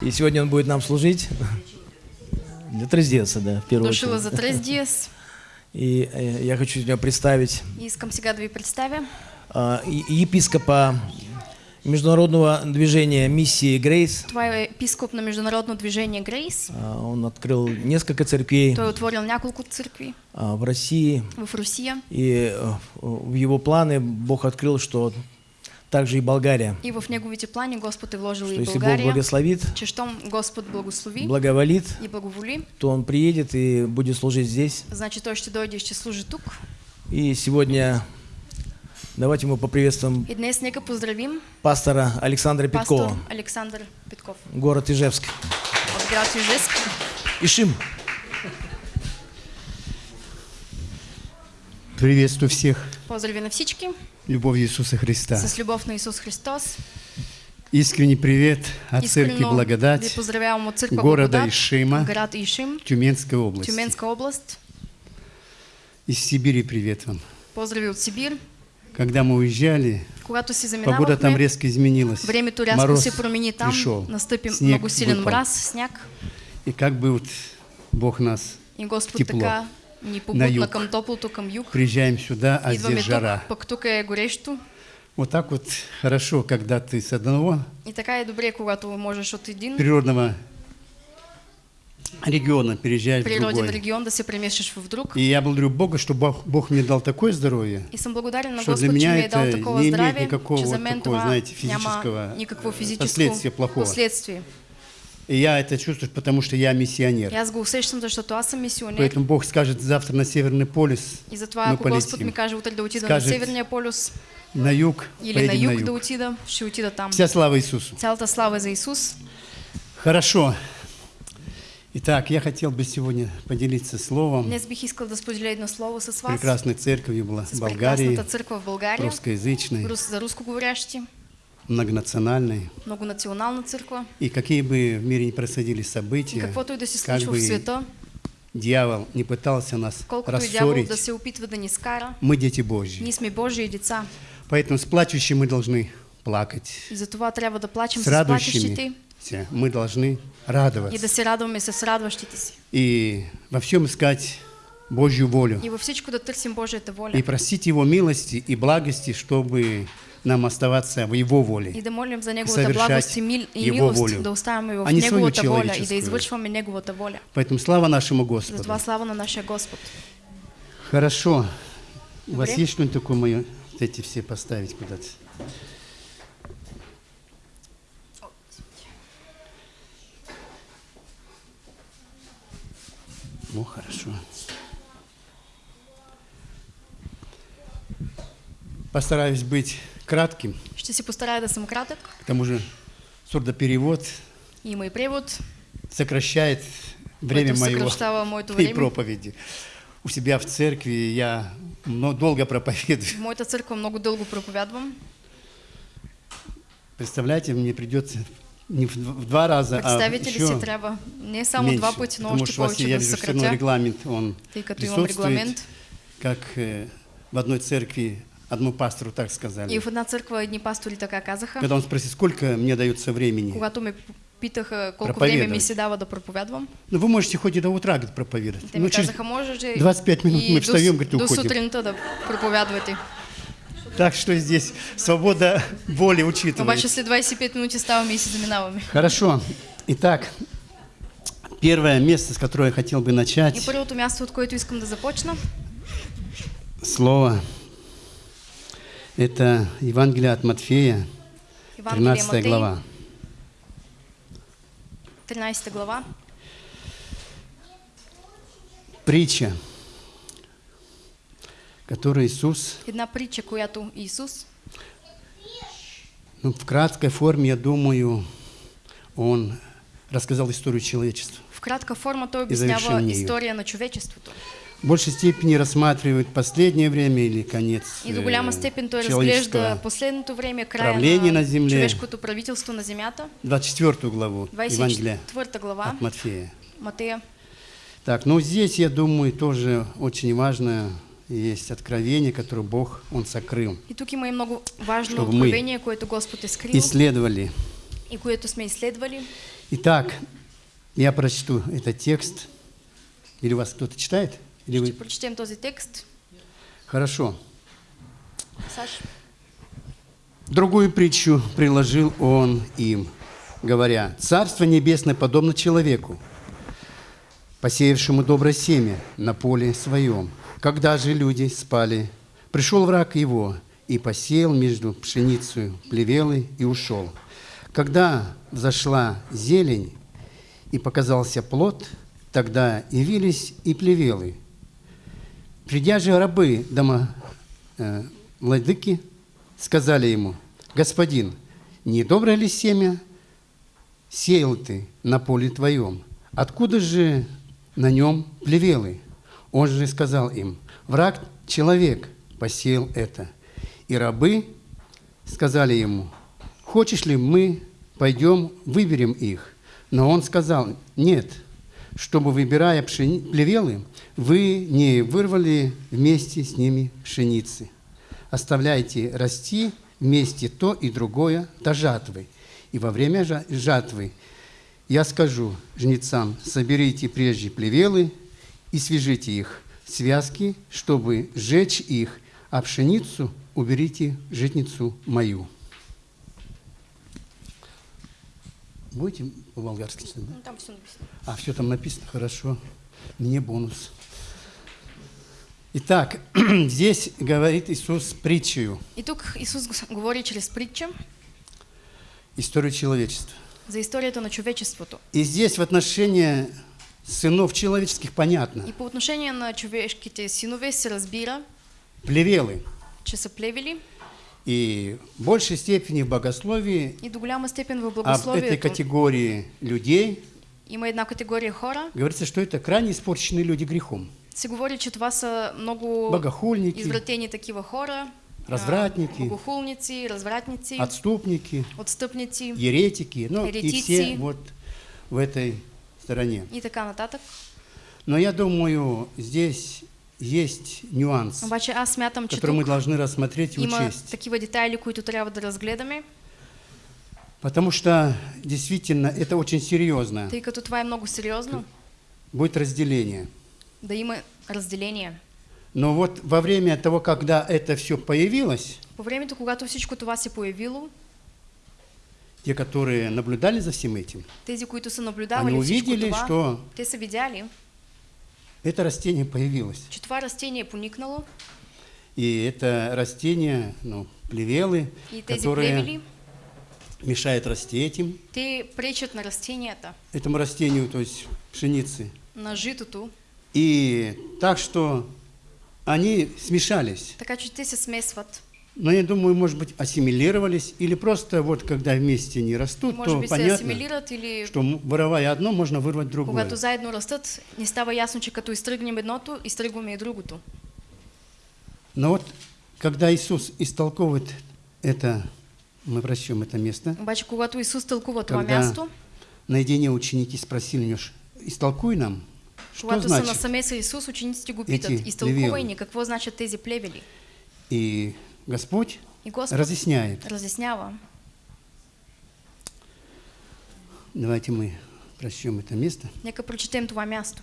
И сегодня он будет нам служить для трездеца, да, в первую очередь. за трез диес. И э, я хочу тебя представить искам сега да ви представя епископа международного движения миссии Грейс. Е епископ на Международно движение Грейс. А, Он открыл несколько церквей Той е отворил няколко църкви а, в России. в Русия И э, в его планы Бог открыл, что также и Болгария. и в неговите плани Господ е вложил Что и если Бог благословит, Че щом Господ благослови благоволит, и благоволи, то он приедет и будет служить здесь. значи той ще дойде и ще служи тук. И сегодня давайте мы поприветствуем И днес нека поздравим пастора Александра пастор Петкова, Александър Петков город Ижевск. от град Южеск. Ишим. Приветствую всех. Поздрави на всички Любовь Иисуса Христа. с любов на Исус Христос. Искренний привет от Церкви Благодать города Благодат, Ишима, град Ишим, Тюменской области. Тюменска област. Из Сибири привет вам. Поздрави от Сибир. Когда мы уезжали, Когато си погода там резко изменилась. времето рязко Мороз се промени там, пришел, настъпи снег много силен выпал. мраз, сняг И как бы вот Бог нас... и Господ Тепло. така На юг. към топлото, към юг. Приезжаем сюда, а Идваме здесь тук, жара. пък тук е горещо. Вот так вот хорошо, когда ты с одного И така е добре, когато можеш от един природного региона переезжаешь в природен другой. регион да се преместиш в друг. И я благодарю Бога, что Бог, Бог мне дал такое здоровье, И съм благодарен на Что для Господ, че меня дал это такова не имеет здраве, никакого вот такого, знаете, физического, никакво э, физическо последствия плохого. последствие. И я это чувствую, потому что я миссионер. аз го усещам, защото аз съм мисионер. Поэтому Бог скажет завтра на Северный полюс, И затова, ако Господ полетим. ми каже утре да отида Скажет, на Северния полюс На юг, или на юг, на юг. да отида, ще отида там. Вся слава Иисусу. Цялата слава за Исус. Хорошо. Итак, я хотел бы сегодня поделиться словом Днес бих искал да споделя едно слово с вас. прекрасной церкви в с Болгарии, църква в България, русскоязычной, рус, за рускоговорящи, многонациональной. многонационална църква. И какие бы в мире ни происходили И события, каквото и да се случва в света, дьявол не пытался нас колкото и рассорить, да се опитва да ни скара, мы дети Божьи. ние сме Божии деца. Поэтому с плачущими мы должны плакать. И затова трябва да плачем С радующими мы должны и да радоваться. се радваме с радващите си. И во всем искать Божью волю. И във всичко да търсим Божията воля. И просить Его милости и благости, чтобы нам оставаться в Его И воле. да молим за Совершать благост и, мил, и Его волю, да в а не свою воля и да человеческую. воля. Поэтому слава нашему Господу. Затова слава на нашия Господ. Хорошо. У вас Добре. есть что-нибудь такое мое? Вот эти все поставить куда-то. Ну, хорошо. Постараюсь быть кратким. Ще си постарая да съм кратък. К тому же сурдоперевод и превод, сокращает время моего и проповеди. У себя в церкви я мно- долго проповедую. В моята църква много дълго проповядвам. Представляете, мне придется не в, в два раза, а еще си, трябва не само меньше, два пъти, но потому что у вас, повече я вижу, все равно регламент, он имам присутствует, регламент. как э, в одной церкви одному пастору так сказали. И в една църква едни пастори така казаха, Когда он спросил, сколько мне дается времени, когато ме питаха колко време ми се дава да проповядвам. ну вы можете хоть и до утра говорит, проповедовать. Те Ну, ми через- казаха, може ли 25 минут и мы встаем, говорит, и до уходим. сутринта да проповядвате. Так что здесь свобода воли учитывается. Обаче след 25 минути ставаме и си заминаваме. Хорошо. Итак, первое место, с которого я хотел бы И начать, първото място, от което искам да започна, слово, это Евангелие от Матфея, Евангелие 13 Матей, глава. 13 глава. Притча, которую Иисус, Една притча, която Исус, ну, в краткой форме, я думаю, Он рассказал историю человечества. в И завершил обяснява нею. история на човечеството. В большей степени рассматривает последнее время или конец И до э, голяма степен той разглежда последното време, края правление на, на земле. човешкото правителство на земята, 24 главу Евангелия 24 глава, от Матфея. Матея. Так, ну здесь, я думаю, тоже очень важно есть откровение, которое Бог, Он сокрыл. И тук има и много важно Чтобы мы откровение, което Господ е скрил Исследовали и което сме изследвали Итак, я прочту этот текст. Или у вас кто-то читает? Или вы? прочетем този текст. Хорошо. Саш, Другую притчу приложил он им, говоря, «Царство небесное подобно человеку, посеявшему доброе семя на поле своем. Когда же люди спали, пришел враг его и посеял между пшеницей плевелы и ушел. Когда взошла зелень и показался плод, тогда явились и плевелы. Придя же рабы дома э, владыки, сказали ему, «Господин, не доброе ли семя сеял ты на поле твоем? Откуда же на нем плевелы?» Он же сказал им, «Враг человек посеял это». И рабы сказали ему, «Хочешь ли мы пойдем, выберем их?» Но он сказал, «Нет, чтобы, выбирая пшени... плевелы, вы не вырвали вместе с ними пшеницы. Оставляйте расти вместе то и другое до жатвы. И во время жа- жатвы я скажу жнецам, соберите прежде плевелы и свяжите их связки, чтобы сжечь их, а пшеницу уберите житницу мою. Будете по-болгарски читать, да? ну, там все написано. А, все там написано, хорошо. Мне бонус. Итак, здесь говорит Иисус притчею, И тук Исус г- говори чрез притча историю человечества. за историята на човечеството. И здесь в отношении сынов человеческих понятно. И по отношение на човешките синове се разбира, Плевелы. че са плевели И в большей степени в богословии и об этой благословието категории людей има една категория хора. говорится, что это крайне испорченные люди грехом. Се говори, че това са много Богохульники, извратени такива хора, а, развратники, богохулници, развратници, отступники, отстъпници еретики, ну и Еретици. все вот в этой стороне. и така нататък. Но я думаю, здесь есть нюанс, Обаче аз смятам, который мы должны рассмотреть и учесть. такива детайли, които трябва да разгледаме, Потому что действительно это очень серьезно. тъй като това е много сериозно, Будет разделение. да има разделение. Но вот во время того, когда это все появилось, По времето, когато всичко това се появило, те, которые наблюдали за всем этим, тези, които са они наблюдавали всичко увидели, това, что те са видяли, это растение появилось. че това растение поникнало И это растение, ну, плевелы, и которые плевели, мешают расти этим, те пречат на растенията, этому растению, то есть пшеницы. на житото, И так что они смешались. така че те се смесват. Но я думаю, может быть, ассимилировались, или просто вот когда вместе не растут, Може то се понятно, или что воровая одно, можно вырвать другое. когато заедно растат, не става ясно, че като изтръгнем едното, изтръгваме и другото. Но вот когда Иисус истолковывает это, мы прочтем это место, Обаче, когато Исус тълкува това Когда място, наедине ученики спросили него, истолкуй нам, что когато са значит. насаме с Исус, учениците го питат, плевели. ни, какво значат тези плевели? И Господь И Господ разъясняет. разяснява. Давайте мы прочтем это место. Нека прочетем това място.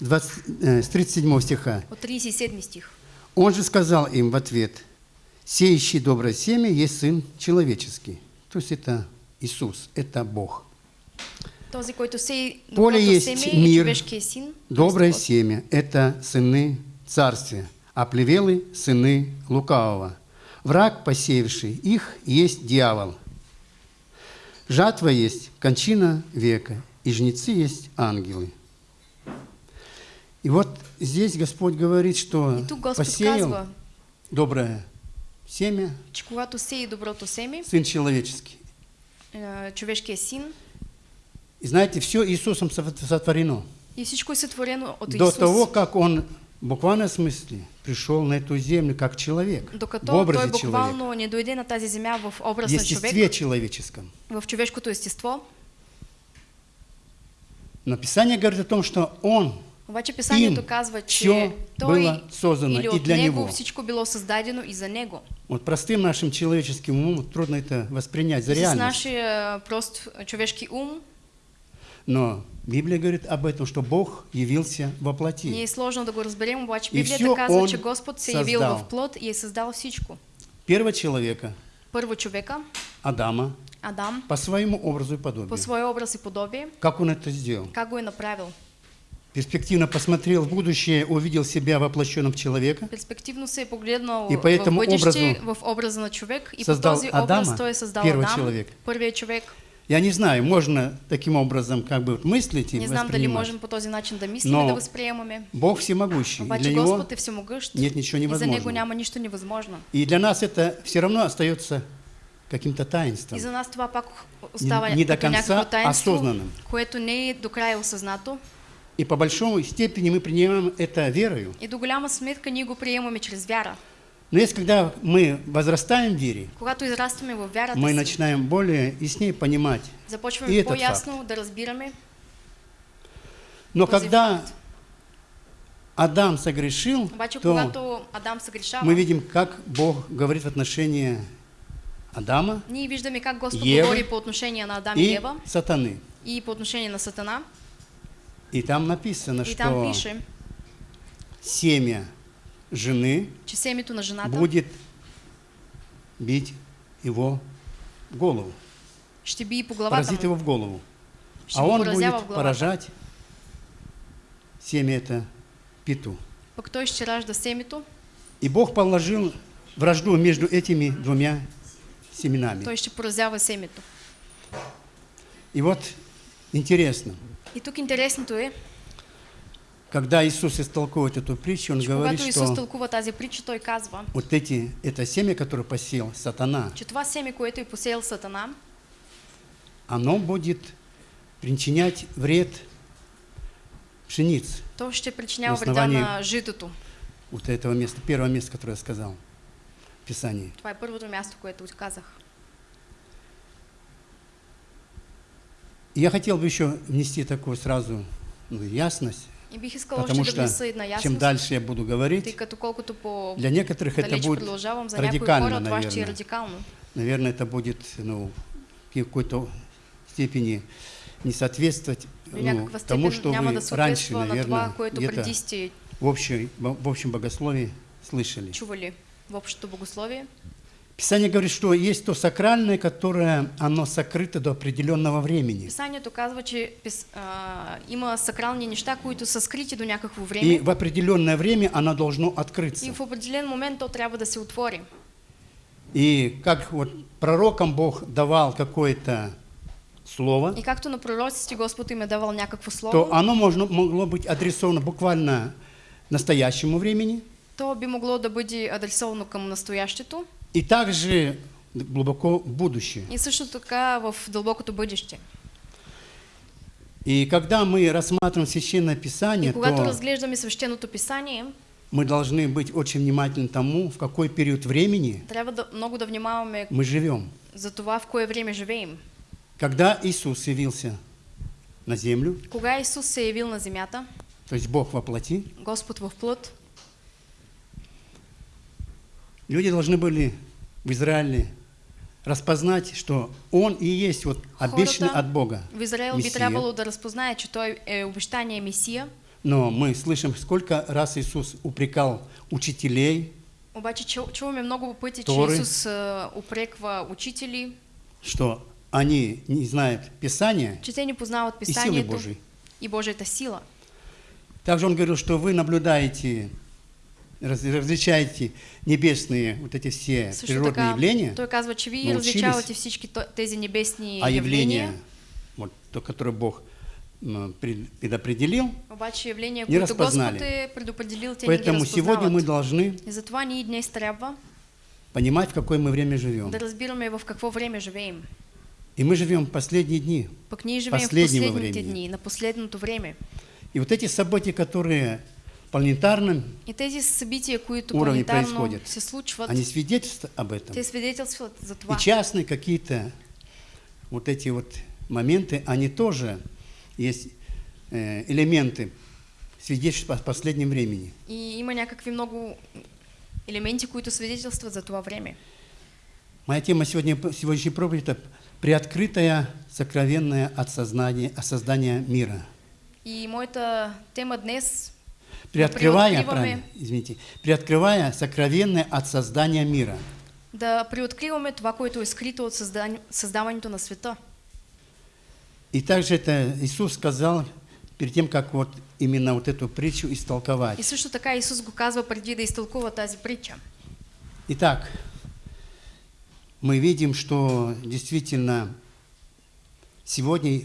20, э, с 37 стиха. От 37 стих. Он же сказал им в ответ, «Сеющий доброе семя есть Сын Человеческий». То есть это Иисус, это Бог. Този, който сей Поле есть семе е мир. Доброе семя – это сыны царствия, а плевелы – сыны лукавого. Враг, посеявший их, есть дьявол. Жатва есть кончина века, и жнецы есть ангелы. И вот здесь Господь говорит, что посеял казва, доброе семя, че когато сеи доброто семе, Сын человеческий. е, човешкия син, И знаете, все Иисусом сот- сотворено. и всичко е сътворено от До Исус. того, как Он в буквальном смысле пришел на эту землю как человек, в Докато той образе человека, не дойде на тази земя в в образ на човек, естестве человеческом. в човешкото естество, Но Писание говорит о том, что Он Обаче писанието Им казва, че той было создано или и для него него. всичко било създадено и за него. Вот простым нашим человеческим умом трудно это воспринять за С реальность. нашия прост човешки ум Но Библия говорит об этом, что Бог явился во плоти. сложно да го разберем, обаче И Библията всё казва, Он че Господ се е явил в плод и е създал всичко. Первого человека, Първо човека, Адама, Адам, по своему образу и по подобию. своя образ и подобие, Как он это сделал? как го е направил. Перспективно посмотрел в будущее, увидел себя воплощенным человека, Перспективно се е погледнал И по этому в бъдеще, образу в образа на човек и по създал този образ Адама, той е създал первый Адам, человек. първият човек. Я не знаю, можно таким образом как бы мыслить и Не знам дали можем по този начин да мислим Но и да възприемаме. Бог всемогущий. Обаче для Него Господ е всемогъщ нет ничего и за Него невозможного. няма нищо невъзможно. И для нас это все равно остается каким-то таинством. И за нас това пак остава не до като конца таинство, осознанным. което не е до края осъзнато. И по большому степени мы принимаем это верою. И до голяма сметка ние го приемаме чрез вяра. Но если когда мы возрастаем в вере, мы начинаем более яснее понимать. и этот разбираме. Но когда факт. Адам согрешил, то мы видим, как Бог говорит в отношении Адама ние виждаме как Господ говори по отношение на Адам и и Ева сатаны. и по отношение на Сатана. И там написано, И там что пише, семя жены будет бить его в голову, поразит его в голову. А он будет поражать семя это семето, И Бог положил вражду между этими двумя семенами. той ще поразява семето. И вот интересно, И тук интересното е, когда Иисус истолковывает эту притчу, Он говорит, что тази притча, той казва, вот эти, это семя, которое посеял сатана, че това семе, което посеял Сатана, оно будет причинять вред пшенице. то причинява На вреда на житото. Вот этого места, первого места, которое я сказал в Писании. Това е първото място, което казах. Я хотел бы еще внести такую сразу ну, ясность, потому что чем дальше я буду говорить, для некоторых это будет радикально, наверное. Наверное, это будет ну, в какой-то степени не соответствовать ну, тому, что вы раньше, наверное, где-то в, общей, в общем богословии слышали. чували в общото богословие. Писание говорит, что есть то сакральное, которое оно сокрыто до определенного времени. Писанието казва, че пис, а, има сакрални неща, които са скрити до някакво И време в определенное время оно должно и открыться. в определен момент то трябва да се отвори. И как вот пророкам Бог давал какое-то слово, И както на пророците Господ им давал някакво то слово, оно можно, могло быть адресовано буквально настоящему времени то би могло да бъде адресовано към настоящето и также глубоко в будущее. и също така в дълбокото бъдеще. И когда мы рассматриваем Священное И Писание, когато то разглеждаме свещеното писание, мы должны быть очень внимательны тому, в какой период времени да, много да внимаваме мы живем. за това в кое време живеем. Когда Иисус явился на землю, Кога Исус се явил на земята, то есть Бог во плоти, Господ в плът, люди должны были в Израиле распознать, что Он и есть вот обещанный от Бога в Израел би Месия. трябвало да разпознае, че той е обещание Месия, Но мы слышим, сколько раз Иисус упрекал учителей, обаче чу, чуваме много че Торы. Исус а, упреква учители, что они не знают Писания те не познават и силы Божьей. и Божията сила. Также Он говорил, что вы наблюдаете, раз- различаете небесные вот эти все Също природные така, явления, той казва, че научились, различавате всички тези небесни а явления, явления, вот, то, которое Бог предопределил, обаче явления, не е предопределил, те не Поэтому сегодня мы должны понимать, в какое мы время живем. да разбираме в какво време живеем. И мы живем в последние дни. Пък ние живеем в Последнего последните времени. дни, на последното време. И вот эти события, которые в планетарном, И тези събития, които планетарно происходят. се случват, они свидетельствуют об этом. те свидетелстват за И частные какие-то вот эти вот моменты, они тоже есть э, элементы свидетельствует о последнем времени. И има някакви много елементи, които свидетелстват за това време. Моя тема сегодня, сегодняшней проповеди – это приоткрытая, сокровенная от сознания, от создания мира. И моята тема днес Приоткрывая, правильно, извините, приоткрывая сокровенное от создания мира. да приоткриваме това, което е скрито от създаването на света. И также это Иисус сказал перед тем, как вот именно вот эту притчу истолковать. И също така Исус го казва преди да изтълкува тази притча. Итак, мы видим, что действительно сегодня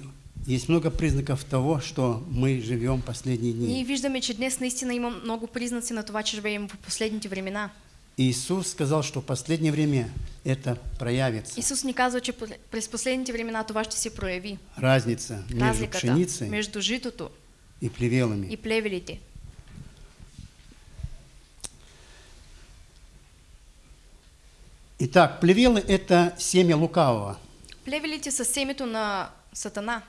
есть много признаков того, что мы живем последние Ние дни. виждаме, че днес наистина има много признаци на това, че живеем в последните времена. Иисус сказал, что в последнее время это проявится. Исус ни казва, че през последните времена това ще се прояви. Разница между пшеницей между житото и плевелами. и плевелите. Итак, плевелы – это семя лукавого. Плевелите са семето на Сатана.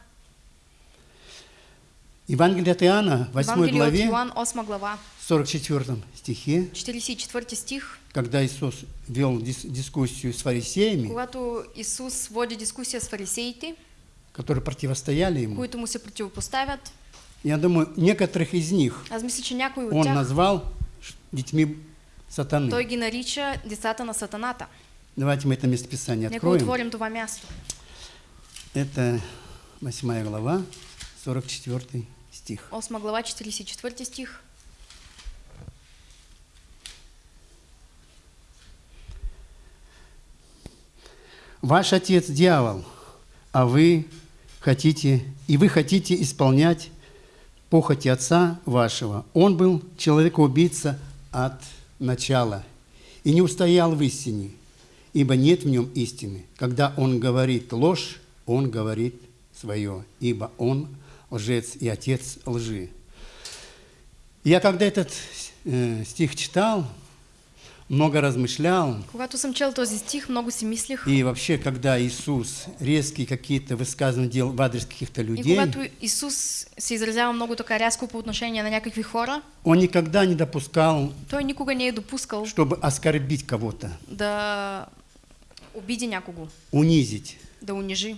Евангелие от Иоанна, 8 Евангелие от главе, Йоан, 8 глава, 44 стихе, 44 стих, когда Иисус вел дис- дискуссию с фарисеями, когато Исус води дискусия с фарисеите, которые противостояли ему, които му се противопоставят, я думаю, некоторых из них аз мисля, че някои от тях, назвал детьми сатаны. той ги нарича децата на Сатаната. Давайте мы это местописание Нека откроем. отворим това място. Это 8 глава, 44 стих. 8 глава, 44 стих. Ваш отец дьявол, а вы хотите, и вы хотите исполнять похоти отца вашего. Он был человекоубийца от начала и не устоял в истине, ибо нет в нем истины. Когда он говорит ложь, он говорит свое, ибо он лжец и отец лжи. Я когда этот э, стих читал, много размышлял, Когато съм чел този стих, много си мислих. и вообще, когда Иисус резкие какие-то высказывания делал в адрес каких-то И людей, когато Исус се изразява много така рязко по отношение на някакви хора, Он никогда не допускал, той никога не е допускал чтобы оскорбить кого-то, да обиди някого, унизить. да унижи.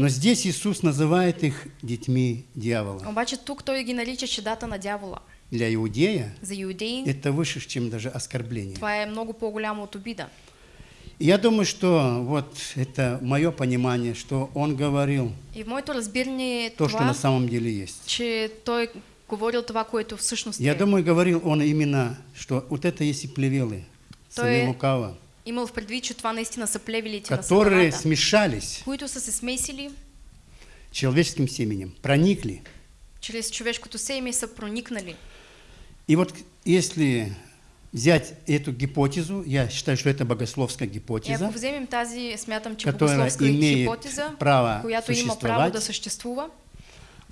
Но здесь Иисус называет их детьми дьявола. Обаче тук той ги нарича чедата на дявола. Для иудея За иудеи это выше, чем даже оскорбление. това е много по-голямо от обида. Я думаю, что вот это мое понимание, что Он говорил И в моето разбиране то, что това, на самом деле есть. че той говорил това, което всъщност Я е. думаю, говорил Он именно, что вот это есть и плевелы, То сыны е- лукава, Имал в предвид, това наистина са плевелите на которые сатаната, смешались които са се смесили человеческим семенем, проникли човешкото семе и са проникнали. И вот если взять эту гипотезу, я считаю, что это богословская И гипотеза, ако вземем тази, смятам, че Которая имеет хипотеза, право която има право да съществува,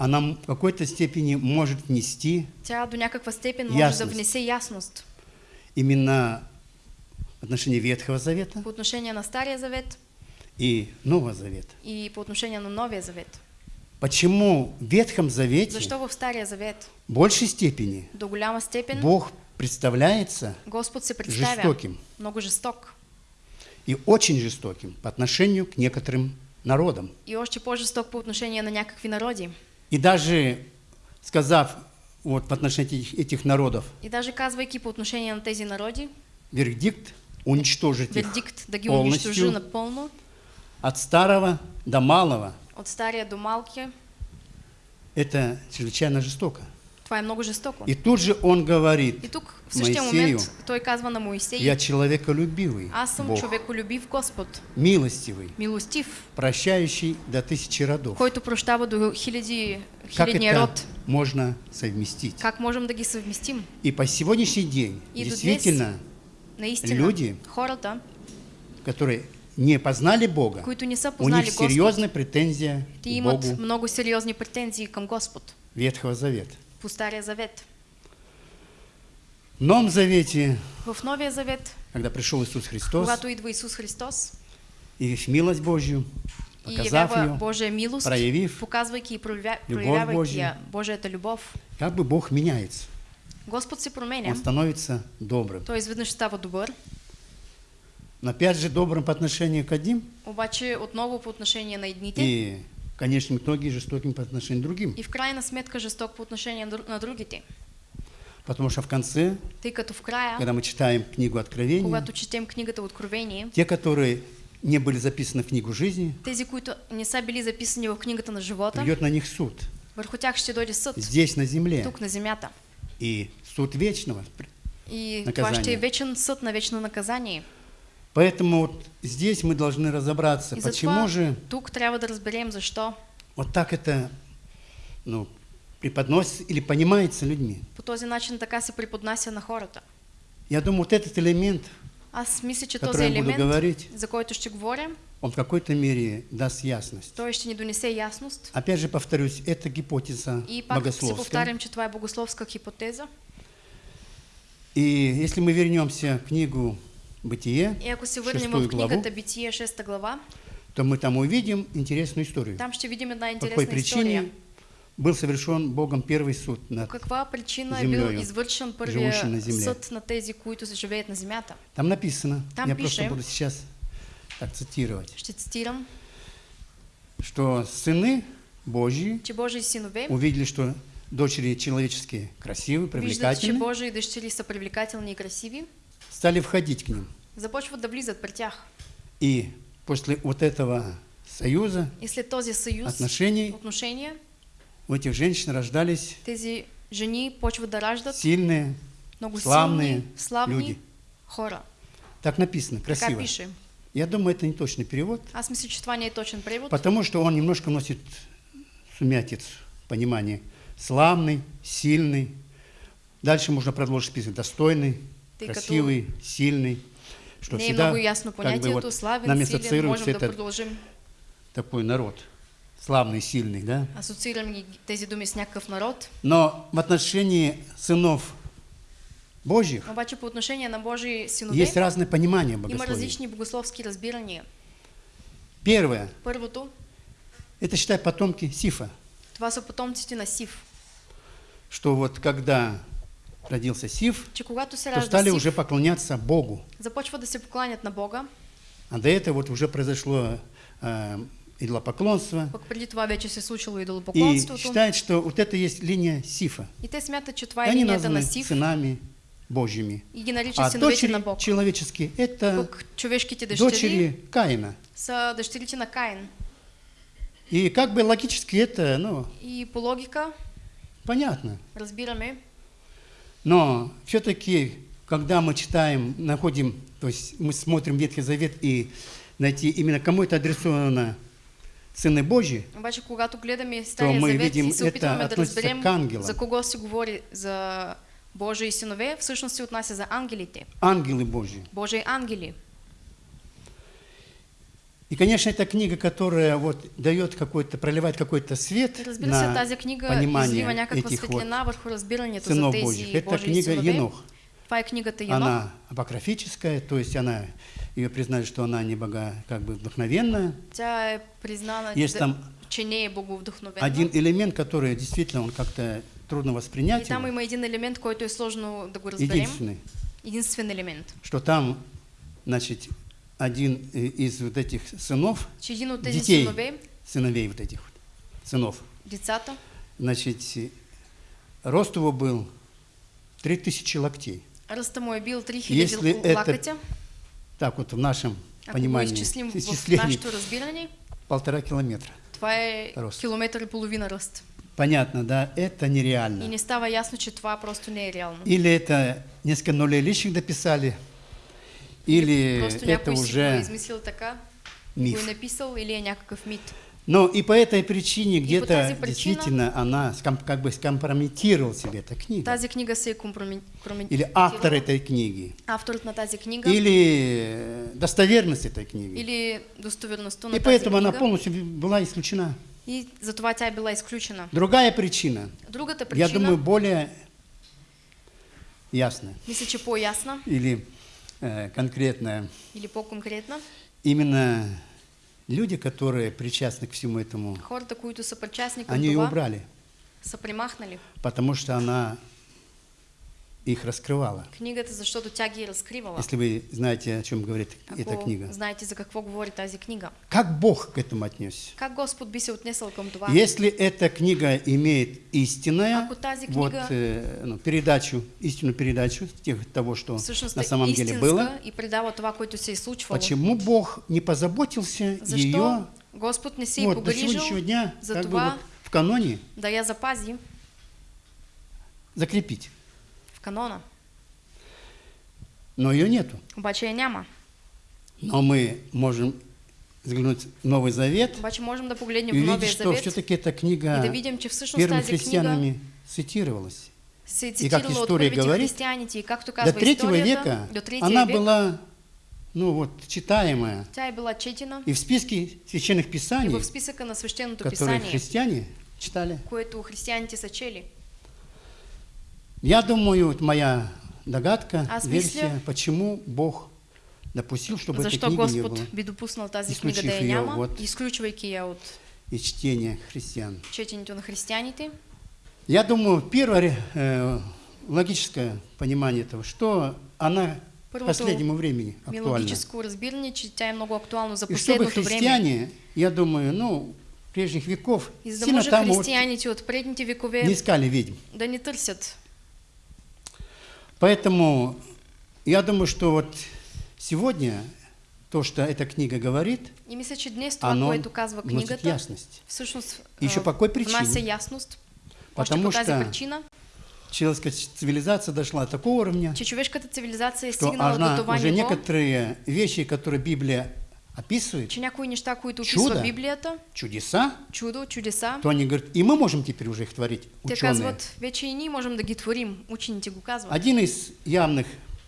она в какой-то степени может внести тя до някаква степен може Ясност. да внесе ясност именно в отношении Ветхого Завета по отношение на Стария Завет и Нового Завета. и по отношение на Новия Завет. Почему в Ветхом Завете Защо в Стария Завет в большей степени до голяма степен Бог представляется Господ се жестоким много жесток и очень жестоким по отношению к некоторым народам. и още по-жесток по отношение на някакви народи. И даже сказав вот в отношении этих, этих народов И даже казвайки по отношение на тези народи, вердикт уничтожить их вердикт да унищожи полностью от старого до малого, от стария до малкия, это чрезвычайно жестоко. това е много жестоко. И тут же он говорит И тук в Моисею, момент той казва на Моисей, я человеколюбивый аз съм Бог, човеколюбив Господ, милостивый, милостив, прощающий до тысячи родов. който прощава до хиляди, Как это род. можно совместить? Как можем да ги съвместим? И по сегодняшний день И действительно Наистина, Люди, хората, которые не познали Бога, които не са у них серьезная претензия те к Богу много сериозни претензии към Господ Ветхого Завета. по Стария Завет. В Новом Завете, В Новия Завет, когда пришел Иисус Христос когато идва Исус Христос и в милост Божью показав ее, Божия милост, проявив, показвайки и проявя... любовь проявявайки Божия. я, Божията любов. как бы Бог меняется. Господ се променя. Он становится добрым. Той изведнъж става добър, Но опять же добрым по отношению к одним обаче отново по отношение на едните и в конечном итоге жестоким по отношению к другим. и в крайна сметка жесток по отношение на дру- на другите. Потому что в конце, Тъй като в края, когда мы читаем книгу Откровения, когато четем книгата Откровение, те, которые не были записаны в книгу жизни, тези, които не са били записани в книгата на живота, придет на них суд. върху тях ще дойде съд, Здесь, на земле. тук на земята. И суд вечного. И това е вечен съд на вечно наказание. Поэтому вот здесь мы должны разобраться, И почему же тук трябва да разберем защо вот так это ну, преподносится или понимается людьми. по този начин така се преподнася на хората. Я думаю, вот этот элемент, Аз мисля, че този елемент, говорить. за който ще говоря, он в какой-то мере даст ясность. той ще ни донесе ясност. Опять же повторюсь, это гипотеза И богословская. повтарям, че това е богословска хипотеза. И если мы вернемся в книгу «Бытие», И ако се върнем шестую в главу, книгата Битие, 6 глава, то мы там увидим интересную историю. там ще видим една По какой интересна история. причине был совершен Богом первый суд над... каква причина землею, извършен живущи първия на земле. съд на тези, които живеят на земята? Там написано, Там я пише. просто буду сейчас так цитировать, Ще цитирам, что сыны Божьи че Божии синове увидели, что дочери человеческие красивы, виждат, че привлекательны, Божии дъщери са привлекателни и красиви, стали входить к ним. започват да влизат при тях. И после вот этого союза, И след този съюз, отношений, отношения, у этих женщин рождались тези жени почват да раждат сильные, много славные славни люди. хора. Так написано, Така красиво. пише. Я думаю, это не точный перевод, Аз мисля, че това не точен превод, потому что он немножко носит сумятицу, понимание. Славный, сильный. Дальше можно продолжить список. Достойный, Ты красивый, сильный. Что не всегда много ясно как бы вот славен, нами силен, можем продължим. такой народ. Славный, сильный, да? Асоциирам ги тези думи с някакъв народ. Но в отношении сынов Божьих Обаче по отношение на Божии синове есть разное понимание има богословия. различни богословски разбирания. Первое, Първото, это считай потомки Сифа, това са потомците на Сив. Что вот когда родился Сиф, се то стали Сив, уже поклоняться Богу. започва да се покланят на Бога, А до этого вот уже произошло э, идолопоклонство. преди това вече се случило И идолопоклонството. считают, что вот это есть линия Сифа. И те смятат, че това И е линията на Сив сынами Божьими. и ги наричат А дочери на Бог. человеческие – это човешките дъщери дочери Каина. са дъщерите на Каин. И как бы логически это, ну, И по логика понятно. разбираме, Но все-таки, когда мы читаем, находим, то есть мы смотрим Ветхий Завет и найти именно кому это адресовано Сыны Божьи, обаче когато гледаме Стария мы завет видим, и се это опитваме да относится разберем к ангелам. за кого се говори за Божии синове, всъщност се отнася за ангелите. ангелы Божьи. Божии ангели. И, конечно, это книга, которая вот дает какой-то, проливает какой-то свет на тази книга понимание этих вот сынов Божьих. Это книга. Енох. Това е книгата Енох. Она апокрифическая, то есть она, ее признали, что она не бога, как бы вдохновенная. Тя е признана, Есть там че не е боговдъхновена. Один элемент, который действительно он как-то трудно И воспринять, там его. има един елемент, който е сложно да го разберем. единственный, Единствен елемент. что там, значит, один э, из вот этих сынов, детей, синове, сыновей вот этих вот, сынов, децата, значит, рост его был 3000 локтей. ръста му е бил 3000 Если это. Так вот в нашем Ако понимании, изчислим в исчислении, разбиране, полтора километра. това е Ръст. километър и половина ръст. Понятно, да, это И нереально. не става ясно, че това просто не е реално. Или это несколько нулей лишних дописали, или это уже миф. Но и по этой причине где-то действительно она как бы скомпрометировала себе эта книга. Тази книга се. Или автор этой книги. Авторът на тази книга Или достоверность этой книги. или достоверността на И поэтому она книга. полностью была исключена. И затова тя е била изключена. Другая причина, Другата я причина, думаю, более ясная мисля, че по-ясна или э, конкретная. или по-конкретна, Именно люди, которые причастны к всему этому, към они ее убрали, са примахнали потому что она их раскрывала. книгата, защото тя ги е разкривала. Если вы знаете, о чем говорит эта Ако книга. знаете за какво говори тази книга. Как Бог к этому отнесся? Как Господ би се отнесъл към това? Если эта книга имеет истинная Ако тази вот, книга- э, ну, передачу, истинную передачу тех, того, что Всъщност на самом деле было, и предава това, което се е случвало. почему Бог не позаботился Защо ее Господ не се е вот, до сегодняшнего дня за как бы това вот в каноне да я запази закрепить? В канона. Но ее нету. Обаче я няма. Но мы можем взглянуть в Новый Завет Обаче можем да погледнем и увидеть, что все-таки эта книга да видим, че первыми тази книга христианами цитировалась. И как история говорит, и както До третьего века до она век была, ну вот, читаемая. тя е била четена И в списке священных и писаний, в списъка на свещеното которые писание, христиане читали. което християните са чели. Я думаю, вот моя догадка, Аз версия, почему Бог допустил, чтобы этой Защо книги не было би допуснал тази книга да я няма, от- изключвайки я от и чтения христиан. четенето на християните? Я думаю, первое э, логическое понимание этого, что она Първото последнему времени актуальна. Мелодическо разбиране, че тя е много актуално за И чтобы последното време. христиане, я думаю, ну, прежних веков, И за да сильно може там вот християните от предните векове не искали ведьм. да не търсят. Поэтому я думаю, что вот сегодня то, что эта книга говорит, И мисля, че днес това, оно вносит ясность. всъщност еще а, по какой причине? ясност. Потому что причина, человеческая цивилизация дошла до такого уровня, че цивилизация что до она това уже ниво, некоторые вещи, которые Библия описывает, че някои неща, които Чудо. описва Библията, чудеса, чудо, чудеса, то они говорят, и мы можем теперь уже их творить, те ученые. казват, вече и ние можем да ги творим. Учените го казват. Один из явных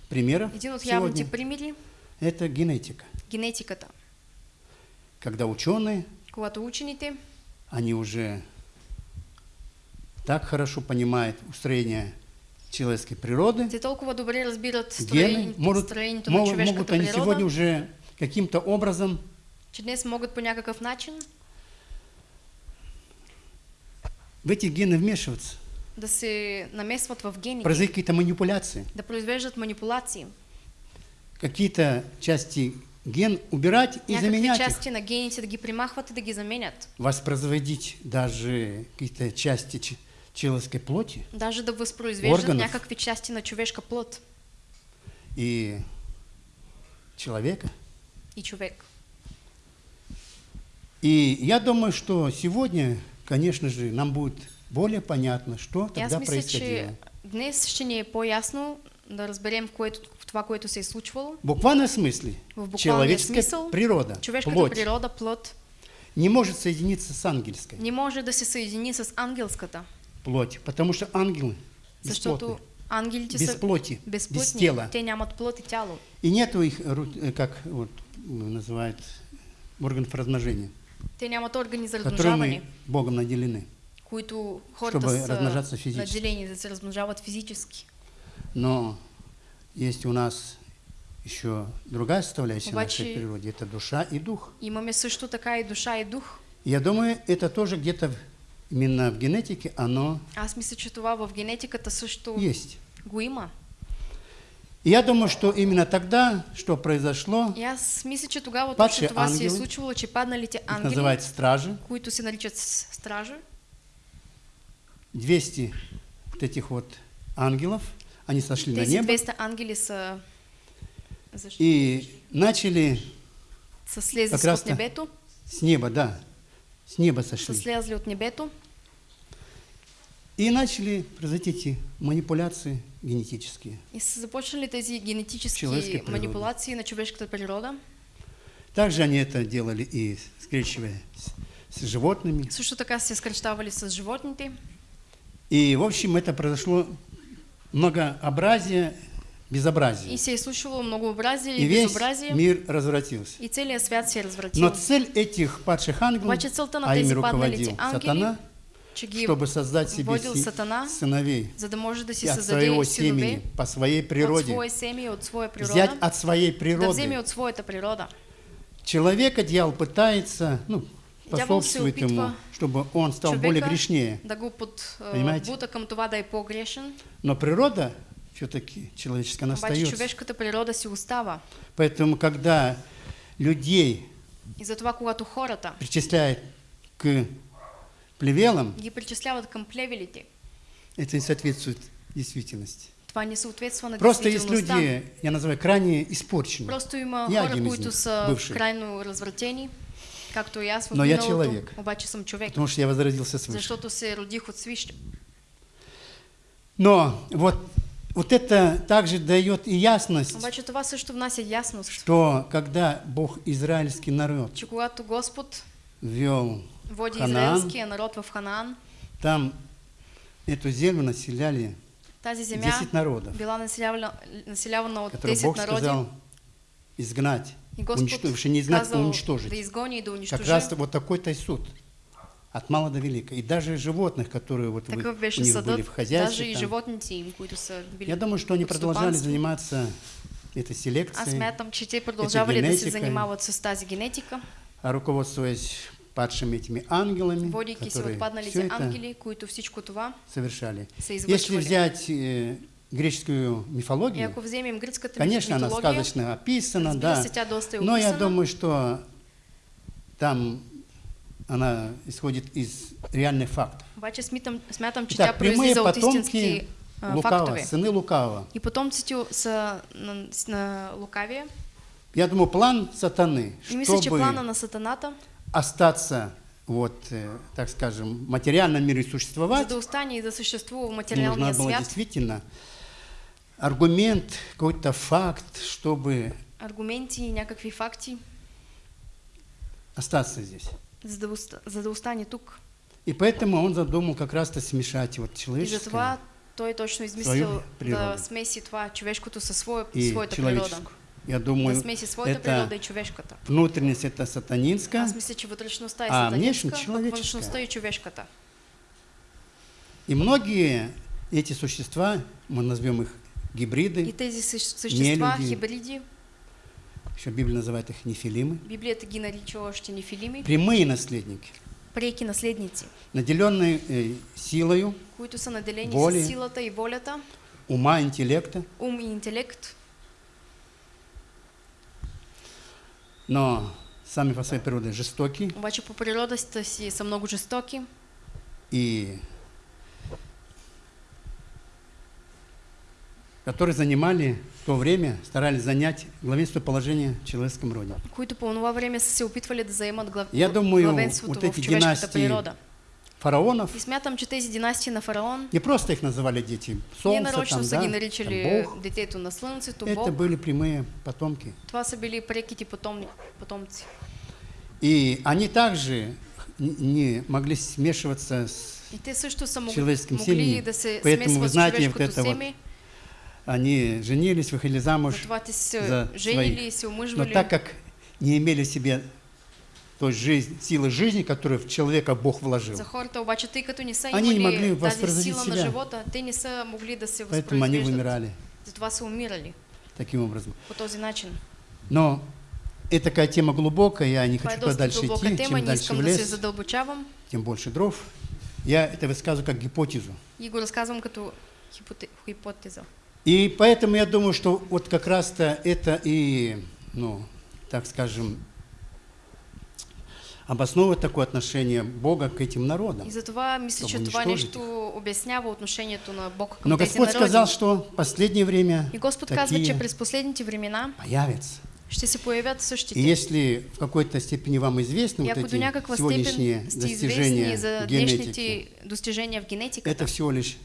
примеров Един от сегодня явните примери – это генетика. генетиката. Когда ученые, Когато учените они уже так хорошо понимают устроение человеческой природы, те толкова добре разбират гены, строението, могут, на могут, могут они сегодня природа, уже каким-то образом че днес могат по някакъв начин в эти гены вмешиваться, да се намесват в гените, производить какие-то манипуляции, да произвеждат манипулации, какие-то части ген убирать и някакви заменять их, части на гените да ги примахват и да ги заменят. воспроизводить даже какие-то части человеческой плоти Даже да възпроизвеждат Органов. някакви части на човешка плът и человека. И човек. И я думаю, что сегодня, конечно же, нам будет более понятно, что тогда мисля, происходило. днес ще ни е по-ясно да разберем което, това, което се е случвало. В буквальном смысле В буквалния человеческая смисъл, природа, човешката плоть, природа, плът, не может соединиться с ангельской. Не може да се съедини с ангелската, плотью, потому что ангелы защото бесплотны, ангелите без плоти, без безплътни, тела. те нямат плът и тяло. И нету их, э, как вот м, называют, органов размножения, Те нямат органи за размножаване, Богом наделены. които хората Чтобы размножаться физически. наделени да се размножават физически. Но есть у нас еще другая составляющая Обаче- нашей природе, это душа и дух. Имаме също така и душа и дух. Я думаю, это тоже где-то именно в генетике оно Аз мисля, че това в генетиката също есть. го има. И я думаю, что именно тогда, что произошло, И аз мисля, че тогава точно това се е случвало, че падналите ангели, называют стражи, които се наричат стражи, 200 вот этих вот ангелов, они сошли на небо 200 ангели са, защо? и начали слезли Как раз с неба, да, с неба сошли. слезли от небето И начали произойти эти манипуляции генетические. и са започнали тези генетически Човешка природа. манипулации на човешката природа. Также они это делали и скрещивая с, с животными. Също така се скръщавали с животните. И, в общем, это произошло многообразие, безобразие. И се е случило многообразие И безобразие. мир развратился. И целият свят се е развратил. Но цель этих падших ангелов, а ими руководил сатана, чтобы создать себе сатана, сыновей за да може да си от своего семени, по своей от природе, свое семя, от своя взять природа, от своей да природы от своята природа человека дьявол пытается, ну, способствует ему, чтобы он стал более грешнее. да го под, Понимаете? това да е по-грешен, Но природа все-таки человеческая, она обаче остается. природа си остава. Поэтому, когда людей И затова, когато хората причисляют к плевелам, ги причисляват към плевелите, это не соответствует действительности. това не съответства на Просто есть люди, я называю, крайне испорченные. Просто има Я хора, които са бывший. крайно развратени, както и аз в Но я човек. обаче съм човек, Потому что я возродился свыше. защото се родих от свище. Но вот, вот это также дает и ясность, Обаче това също внася ясност, что когда Бог израильский народ че когато Господ вел води Ханаан, израелския народ в Ханаан, там эту землю населяли тази земя 10 народов, била населявана, населявана от которые 10 Бог народи. сказал изгнать, И Господ уничтожить, не изгнать, а уничтожить. да изгони и да Как унищожи. раз вот такой-то и суд. От мала до велика. И даже животных, которые вот вы, Такъв у них были в хозяйстве. даже и били Я думаю, что они продолжали заниматься этой Аз селекцией, смятам, че те продължавали да се генетика. занимават с тази генетика, а руководствуясь падшими этими ангелами, водейки се которые от все это ангели, това совершали. Если взять э, греческую мифологию, конечно, она сказочно описана, да, но я думаю, что там она исходит из реальных фактов. обаче смятам, смятам че Итак, тя прямые произлиза от истински потомки а, Лукава, сыны Лукава. И потомците са на, на лукавие. Я думаю, план сатаны, И мисля, чтобы плана на сатаната, остаться, вот, э, так скажем, в материальном мире за существовать, да остане и да в нужно материалния было свят, действительно аргумент, какой-то факт, чтобы аргументи и някакви факти, остаться здесь. За да, за да остане тук. И поэтому он задумал как раз-то смешать вот И человеческое затова той точно измислил да смеси това човешкото със своя, и своята природа. Я Да думаю, смеси своята природа и это човешката. внутренность это сатанинская, Аз мисля, че вътрешността е А сатанинска, човеческа. външността е човешката. и многие эти существа, мы назовем их И гибриды, тези същ- същества, люди. хибриди, еще Библия называет их нефилимы, Библията ги нарича още нефилими, прямые наследники, преки наследници, наделенные э, силою, които са наделени Воли. с силата и волята, ума, интеллекта, ум и интелект, но сами по своей природе жестокие обаче по природата си са много жестоки и которые занимали в то время, старались занять главенство положения в человеческом роде. които по това време са се опитвали да заемат глав... Я думаю, вот эти династии природа. Фараонов, И смятам, че тези династии на фараон, не просто их называли дети солнца, нарочно там, са да, ги там наричали Бог. детето на слънцето, Это Бог. были прямые потомки. Това са били преките потом... потомци. И они также не могли смешиваться с... И те също са. Человеческим могли семьям. да се Поэтому, вы знаете, вот это вот семе, Они женились, выходили замуж, за своих. но так как не имели в себе той жизнь, силы жизни, которую в человека Бог вложил, Они не могли на себя. живота, поэтому они вымирали таким образом. Но это такая тема глубокая, я не хочу туда дальше идти, чем дальше в лес, тем больше дров. Я это высказываю как гипотезу. и го разказвам като хипоте... хипотеза. И поэтому я думаю, что вот как раз-то это и, ну, так скажем, обосновывает такое отношение Бога к этим народам. И затова мисля, че това унищожить нещо обяснява отношението на Бог към Но Господь сказал, что в последнее время И Господ казва, че такие през последните времена появятся. ще се появят И същите. если в какой-то степени вам известны И вот эти сегодняшние достижения за генетики, достижения в генетиката, это всего лишь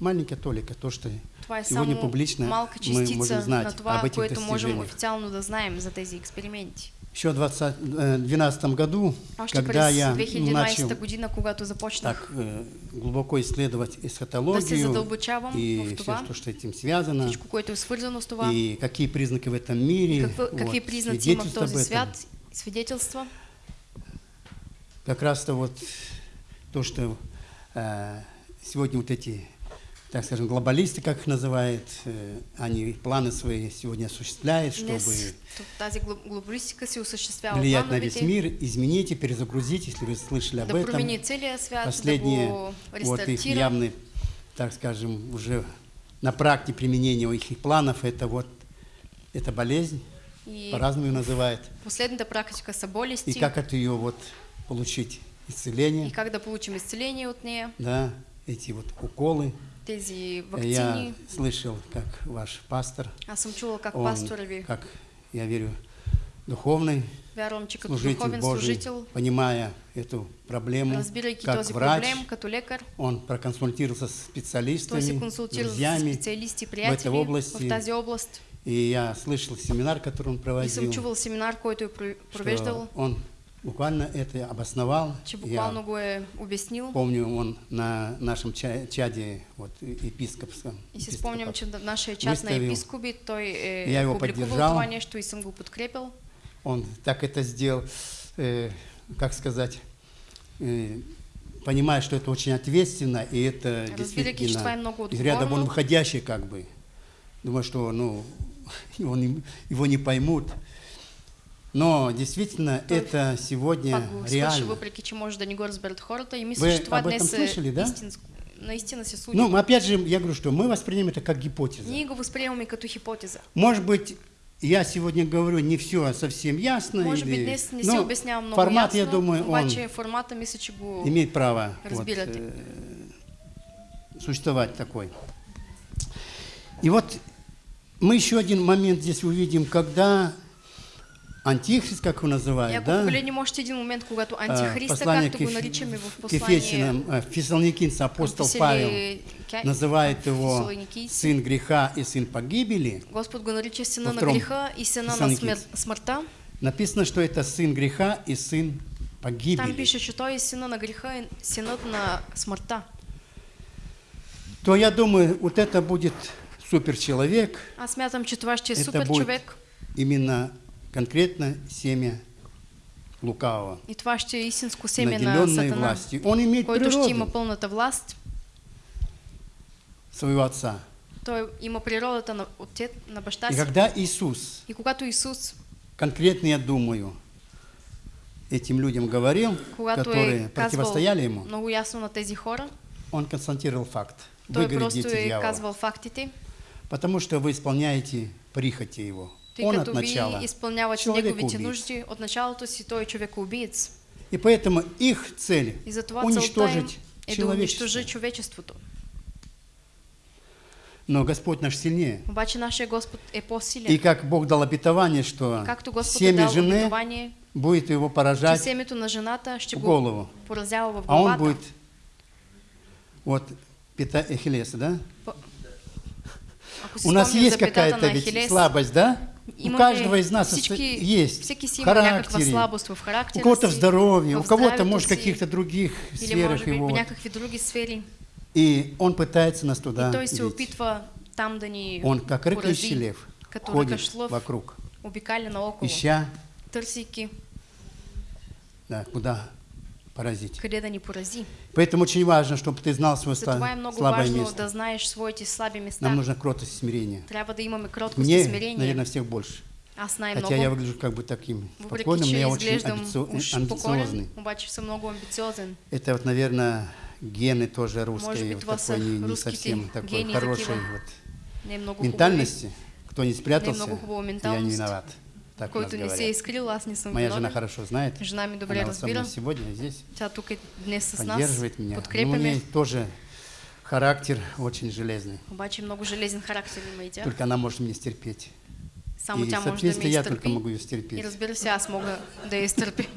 маленькая толика, то, что е сегодня публично мы можем знать на об этих което можем достижениях. официално да знаем за тези експерименти. Еще в 2012 году, Още когда я 2012 начал година, когато започнах так э, глубоко исследовать да эсхатологию задълбочавам и в все, что, что этим связано, всичко, което е свързано с това, и какие признаки в этом мире, какво, вот, признаци има в свидетельства този свят, свидетелства. Как раз-то вот то, что э, сегодня вот эти так скажем, глобалисты, как их называют, э, они планы свои сегодня осуществляют, чтобы влиять на весь мир, измените, перезагрузите, если вы слышали об этом. Последние вот их явный, так скажем, уже на практике применения их планов, это вот эта болезнь, И по-разному ее называют. последната практика са болести. И как от ее вот получить исцеление, и как да получим исцеление от нея. да, эти вот уколы. Тези Я вакцини. слышал, как ваш пастор, Аз съм чула как он, пастора ви, как, я верю, духовный вярвам, че като служитель духовен Божий, служител, понимая эту проблему, как този врач, проблем, като лекар, он проконсультировался с той се специалистами, консултира друзьями, специалисти, в этой области. в тази област. И я слышал семинар, который он И съм проводил, чувал семинар, който е про- провеждал, он буквально это обосновал. Я обяснил. помню, он на нашем ча- чаде, вот, епископском, И си епископа, спомням, че в нашия час на Выставил. епископи той е Я его поддержал. нещо и го подкрепил. он так это сделал, э, как сказать, э, понимая, что это очень ответственно, и это что е действительно из ряда вон выходящее как бы. Думаю, что ну, не, его не поймут. Но действительно Той это сегодня свърши, реально. въпреки че може да не хората. И Вы об этом слышали, да? истинско. Наистина се случи. Ну, опять же, я говорю, что мы воспринимаем это как гипотезу. Ние го възприемаме като хипотеза. Может быть, я сегодня говорю не все совсем ясно. Може би или- днес не но си обяснявам много формат, ясно, я думаю, он формата имеет право вот, э, существовать такой. И вот мы еще один момент здесь увидим, когда антихрист, как его И называют, да, погледнем още един момент, когато а, антихриста, послание както го в э, Фессалоникинцам апостол Павел называет его сын греха и сын погибели. Господ го нарича Във на греха и сина на Фессалоникийци. смер... смъртта. Написано, что это сын греха и сын Там погибели. пише, че той е сина на греха и синът на смъртта. То я думаю, вот это будет суперчеловек, Аз смятам, е Это супер будет човек именно конкретно семя лукавого, и това ще е истинско семе на сатана, властью. Он имеет който ще има природу пълната власт. своего отца. Той има природата на, отец, на баща И си. когда Иисус, И когато Исус, конкретно я думаю, этим людям говорил, которые е противостояли ему, много ясно на тези хора, он констатировал факт. той Вы просто е дьявола, казвал фактите, потому что вы исполняете прихоти его. Тъй Он като от начала ви изпълнявате человек неговите нужди, от началото си той е човекоубиец. И поэтому их цель И уничтожить е да человечество. унищожи човечеството. Но Господь наш сильнее. Обаче нашия Господ е И по-силен. как Бог дал обетование, что Както Господ семя жены будет его че поражать семето на жената ще в го голову, поразява в а он будет вот пита Эхилеса, да? Си У нас есть какая-то ведь слабость, да? У имаме каждого из нас всички, есть всеки си в има някаква характере, в у кого-то в здоровье, в у кого-то, может, в каких-то других сферах его. в. И он пытается нас туда и бить. опитва там да ни Он, как рыкающий лев, ходит вокруг, ища, да, куда поразить. къде да ни порази. Поэтому очень важно, чтобы ты знал свое Затова е много слабое важно место. да знаеш своите слаби места. Нам нужна кротость и смирение. Трябва да имаме кроткост и Мне, смирение. наверное, всех больше. Аз Хотя най-много, я выгляжу как бы таким спокойным, но я очень амбицио- уж амбициозный. обаче съм много амбициозен. Это вот, наверное, гены тоже русские, вот такой не, не совсем такой хорошей вот ментальности. Кто не спрятался, я не виноват. Так който не се е говорят. изкрил, аз не съм Моя жена виновен. хорошо знает. Жена ми добре Она разбира. сегодня здесь Тя тук е днес с нас, поддерживает меня. Ну, у подкрепяме. нее тоже характер очень железный. Обаче много железен характер има и тя. Только она может меня стерпеть. Само и, тя може да ме я только могу ее И стерпеть. разбира се, аз мога да я изтърпи.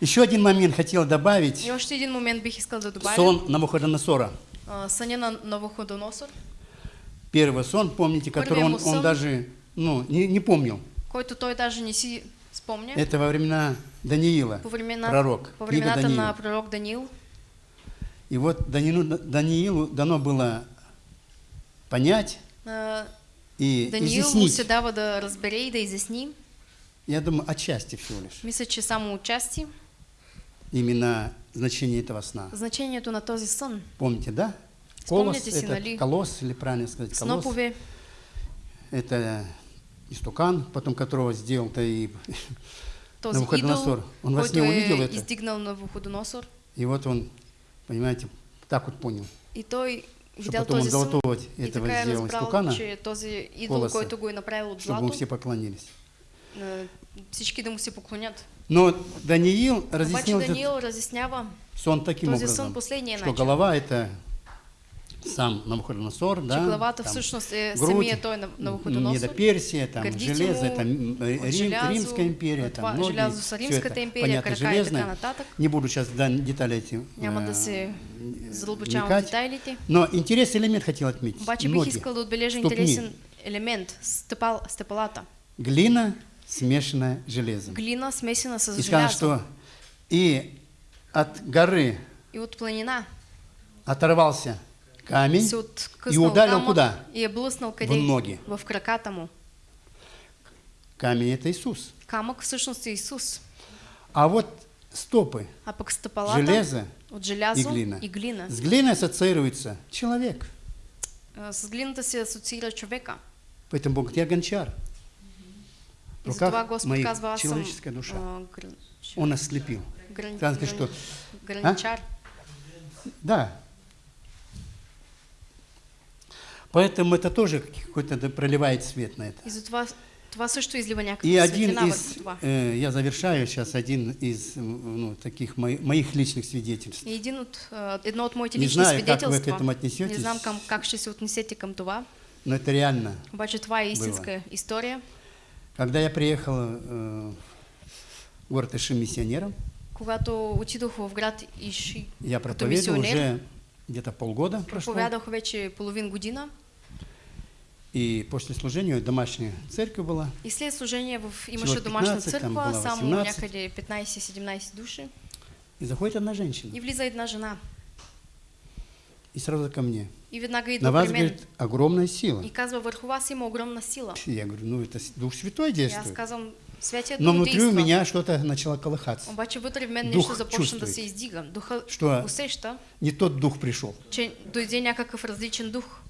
Еще один момент хотел добавить. И още един момент бих искал да добавя. Сон Навуходоносора. А, Съня на Новоходоносор, Первый сон, помните, который он, он даже ну, не, не помнил. който той даже не си спомня. Это во времена Даниила, По, времена, пророк, по книга времената Даниила. на пророк Даниил. И вот Даниилу, Даниилу дано было понять а, и Даниил му се изъяснить. дава да разбере и да изясни. Я думаю, отчасти всего лишь. Мисля, че само отчасти Именно значение этого сна. значението на този сън. Помните, да? Колос, Спомняте си, это нали? колосс, или правильно сказать, колосс. Снопове, Это истукан, потом которого сделал-то и този Навуходоносор. идол, Он во който сне е увидел это? издигнал на Вуходоносор. И вот он, понимаете, так вот понял, И той что потом он золотого этого сделал истукана, колоса, чтобы ему все поклонились. всички да му се поклонят. Но Даниил Обаче разъяснил этот Даниил разяснява сон таким образом, последния что голова это сам Навуходоносор, да, главата там всъщност е грудь, самия той на Навуходоносор. Там Гърдите железо, му это м, от Рим- желязо, Римская империя, там ноги, желязо са всё Римската это, империя, понятно, нататък. Не буду сейчас да, детали эти Няма э, да се задълбочавам в вникать. детайлите. Но интересный элемент хотел отметить. Обаче бих искал да отбележа интересен елемент стъпал, стъпалата. Глина, смешанная железом. Глина смесена с И сказано, что и от горы И от планина оторвался камень и ударил куда? и? В ноги. В краката му. Камень это Иисус. Камък всъщност е Исус. А вот стопы А стъпалата железа от и глина. и глина. С глиной ассоциируется человек. А, С глината се асоциира човека. Поэтому Бог тебе гончар. В руках Господ моих казва, человеческая душа. а, Он ослепил. Сказано, гран- что граничар. Да. Поэтому это тоже какой-то проливает свет на это. И один из, э, я завершаю сейчас, один из ну, таких мои- моих личных свидетельств. Един от, едно от моите Не лични знаю, как вы к этому отнесетесь. Не знам към, как ще се отнесете към това. Но это реально. Обаче това е истинска история. Когда я приехал э, в город Иши миссионером, Когато отидох в град Иши я проповедовал уже где-то полгода прошло. проповядах вече половин година. И после служения домашняя церковь была. И след служение в, имаше домашна 15, там 18. някъде 15-17 души. И заходит одна женщина. И влиза една жена. И сразу ко мне. И веднага На идва вас, говорит, огромная сила. И казва, върху вас има огромна сила. Я говорю, ну это Дух Святой действует. казвам, Святия Но внутри у меня что-то начало колыхаться. Обаче вътре в мен Дух започна да се издига. Духа усеща, Не тот дух пришел. че дойде някакъв различен дух.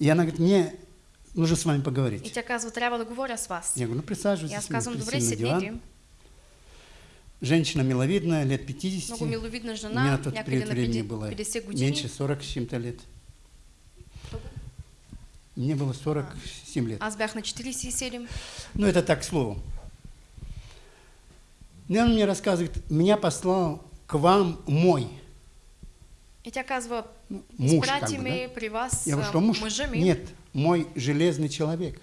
И она говорит, мне нужно с вами И поговорить. тя казва, трябва да говоря с вас. Я говорю, ну И присаживайтесь, казвам, присели добре, диван. Женщина миловидная, лет 50. Много миловидна У меня жена, тот период времени 50 было 50 години. меньше 40 с чем-то лет. Мне было 47 лет. Аз бях на 47. Ну, это так, к слову. И он мне рассказывает, меня послал к вам мой И тя казва, ну, муж, как бы, да? при вас Я говорю, а, что муж? мъжа ми. Нет, мой железный человек.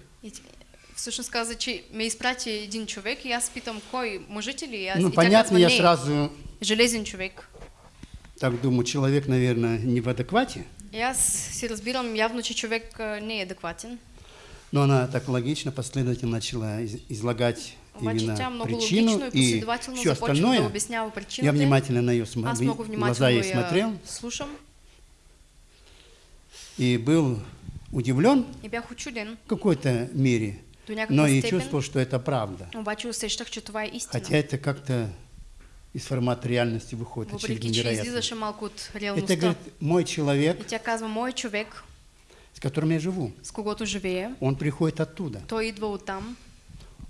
Всъщност каза, че ме изпрати един човек и аз питам, кой, мъжът ли? Аз, Ну, и понятно, казва, я сразу железен човек. так думаю, человек, наверное, не в адеквате. И аз си разбирам явно, че човек а, не е адекватен. Но она так логично, последовательно начала из- излагать именно причину и все остальное. Я внимательно на ее много глаза ей смотрел и был удивлен в какой-то мере, но и чувствовал, что это правда. Хотя это как-то из формата реальности выходит, очевидно, невероятно. Это, говорит, мой человек, с которым я живу, с живея, он приходит оттуда.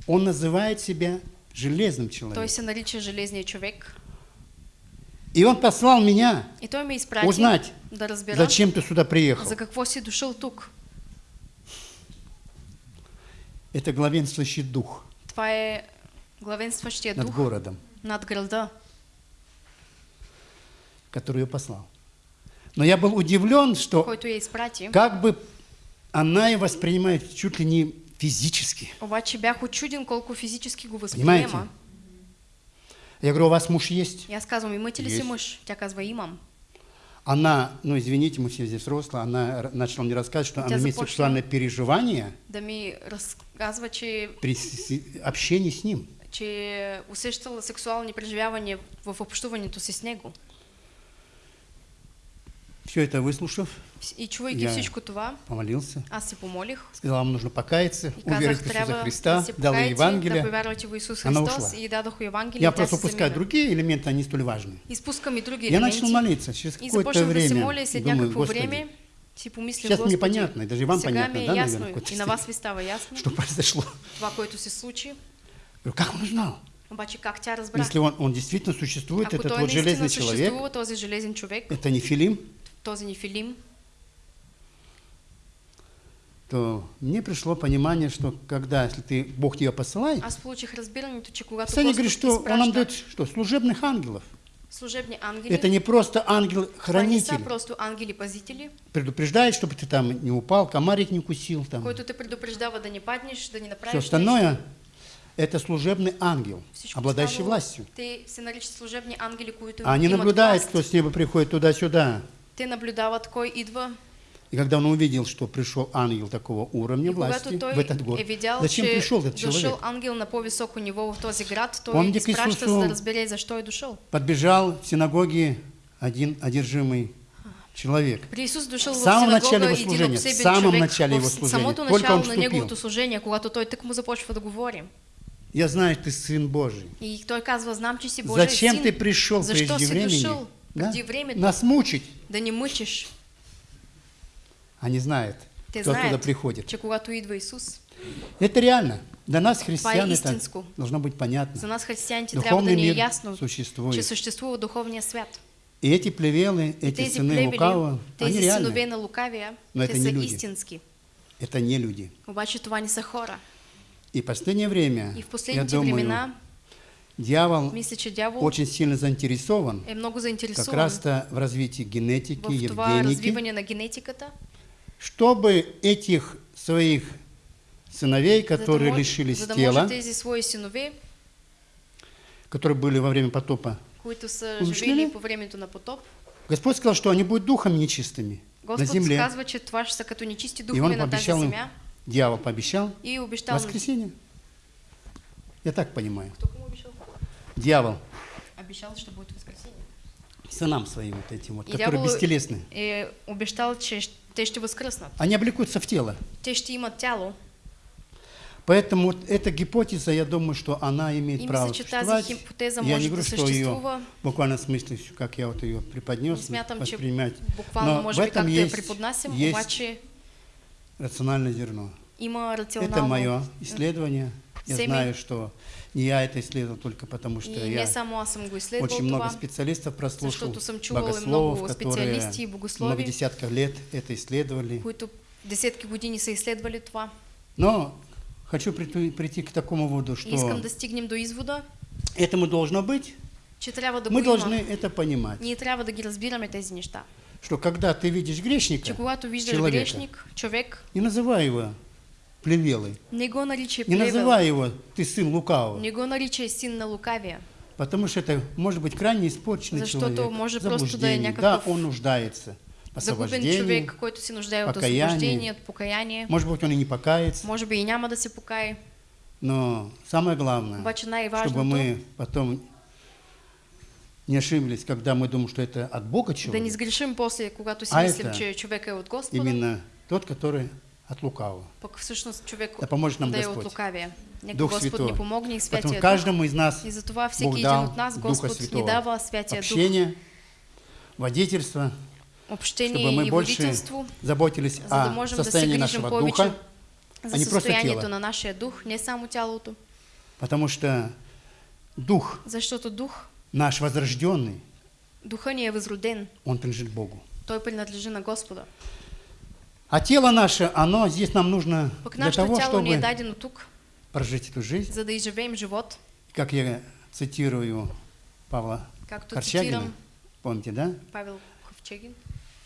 Он называет себя железным человеком. се нарича Железния човек. И он послал меня И изпрати узнать, да зачем ты сюда приехал. за какво си дошъл тук. Это главенствующий дух Това е главенстващия над дух городом, над града, который ее послал. Но я был удивлен, что как бы она ее воспринимает чуть ли не физически. Обаче бях очуден колко физически го Понимаете? възприема. Я говорю, у вас муж есть? Аз казвам, имате ли мъж? Тя казва, имам. Она, ну извините, мы все здесь взрослые, она начала мне рассказывать, что она имеет сексуальное переживание Да ми разказва, че, при общении с ним. че усещала сексуални преживявания в общуването си с него. Все это выслушав, И чувайки Я- това, помолился, аз се помолих сказал, вам нужно покаяться, и уверовать в Иисуса Христа, дал ей да Евангелие. Она ушла. и Евангелие, Я просто упускаю другие элементы, они столь важны. И други Я начал елементи. молиться через какое-то время. след Думаю, Господи, време си помислих, Сейчас мне Господи, понятно, и даже вам понятно, да, ясно, наверное, и на вас ви става ясно что произошло. това, което. Говорю, как он узнал? Как разбра? Если он, он действительно существует, Ако этот вот железный человек, это не Филим, този Нефилим, то мне пришло понимание, что когда, если ты, Бог тебя посылает, когато Писание говорит, что Он нам дает что, служебных ангелов. служебни ангели, Это не просто ангел-хранитель, просто ангели-пазители, предупреждает, чтобы ты там не упал, комарик не укусил, там. който те предупреждава да не паднеш, да не Все направиш остальное это служебный ангел, Всичко обладающий властью. Те се наричат служебни ангели, А они наблюдают, кто с неба приходит туда-сюда. Те наблюдават кой идва. И когда он увидел, что пришел ангел такого уровня И власти в этот е видял, зачем че пришел этот человек? ангел на по-високо ниво в този град, той Помните к изпраща, Исусу? за защо е дошъл. Подбежал в синагоге один одержимый человек. При Исус дошъл В самом начале его служения, в самом начале его служения. самото Только он начало на вступил. неговото служение, когато той тък му започва да говори. Я знаю, ты сын Божий. И той казва, знам, че си Божий Зачем син. ты пришел Защо прежде времени? дошъл да? преди времето? Нас мучить. Да ни мъчиш. Они знают, Те кто оттуда знаят, приходит. че когато идва Исус, Это реально. Для нас, христиан, это должно быть понятно. за нас да Духовный мир ясно, существует. че съществува духовния свят. И эти плевелы, эти тези сыны плевели, лукавого, они реальны. на лукавия, Но те это не люди. истински. Это не люди. Обаче това не са хора. И в последнее время, И в я думаю, времена, дьявол очень сильно заинтересован много как заинтересован раз-то в развитии генетики, евгеники, на чтобы этих своих сыновей, да, которые може, лишились да тела, синове, которые были во время потопа, на потоп, Господь сказал, что они будут духом нечистыми на Господ земле. казва, че това ще са като нечисти И духове он на пообещал им, дьявол пообещал, и обещал... на- воскресенье. Я так понимаю. Кто кому обещал? Дьявол Обещал, что будет воскресенье. сынам своим вот этим вот, И которые дявол бестелесны. е обещал, те ще възкръснат. Они облекутся в тело. Те ще имат тяло. Поэтому вот эта гипотеза, я думаю, что она имеет И право существовать. я не говорю, что ее съществува. в смысле, как я вот ее преподнес, Не смятам, воспринимать. буквално Но в этом есть, есть обаче рациональное зерно. има. Это мое исследование. Я знаю, что не я это исследовал только потому, что И я не очень много специалистов прослушал, богословов, которые много десятков лет это исследовали. които десетки години са изследвали това. Но хочу прийти, прийти к такому выводу, искам что да стигнем до извода, этому должно быть. че трябва да Мы должны это понимать, Ние трябва да ги разбираме тези неща. что когда ты видишь грешника, Че когато виждаш человека, грешник, човек, не называй его плевелой, не го наричай не называй его ты сын лукавого, не го наричай син на лукавия, потому что это может быть крайне испорченный Защото человек, може просто да е заблуждение. някакъв Да, он нуждается загубен човек, който се нуждае от освобождение, от покаяние. может быть, он и не покается, Може би и няма да се покае. но самое главное, Обаче чтобы мы потом не ошиблись, когда мы думаем, что это от Бога да не человек, сгрешим после, си А мислим, это че човек е от Господа, именно тот, который от лукавого. пък всъщност човек Да поможет нам да е от Господь. Нека Дух Господ Святой. ни помогне и Поэтому Святия Дух. каждому из нас И затова всеки Бог един дал от нас Господ ни Святого. дава Святия Дух. общение, водительство, чтобы Общение мы и больше заботились за да о да состоянии грижим нашего повече духа, за а не просто тело. на нашия дух, не само тялото. потому что дух Защото дух, наш возрожденный, духа ни е възроден. он принадлежит Богу. Той принадлежи на Господа. А тело наше, оно здесь нам нужно для того, чтобы прожить эту жизнь. за да изживеем живот, Как я цитирую Павла както Корчагина, цитирам помните, да? Павел Ковчегин.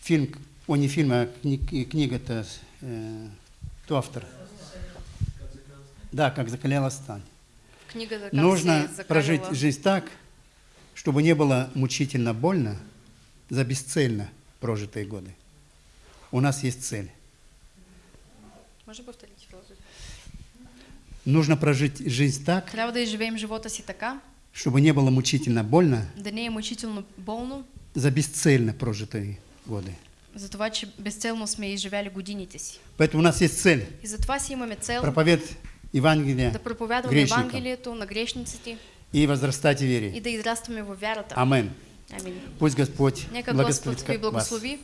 Фильм, о, не фильм, а кни- книга-то, э, кто автор? Да, «Как закаляла сталь». В книгата как Нужно прожить жизнь так, чтобы не было мучительно больно за бесцельно прожитые годы. У нас есть цель. Може повторите фразу? Нужно прожить жизнь так, Трябва да изживеем живота си така, чтобы не было мучительно больно да не е мъчително болно за бесцельно прожитые годы. за това, че безцелно сме изживяли годините си. Поэтому у нас есть цель И затова си имаме цел проповедовать Евангелие да проповядваме грешникам Евангелието на грешниците и возрастать в и вере. да израстваме във вярата. Амин. Амин. Пусть Господь Нека благословит Господ ви вас. благослови.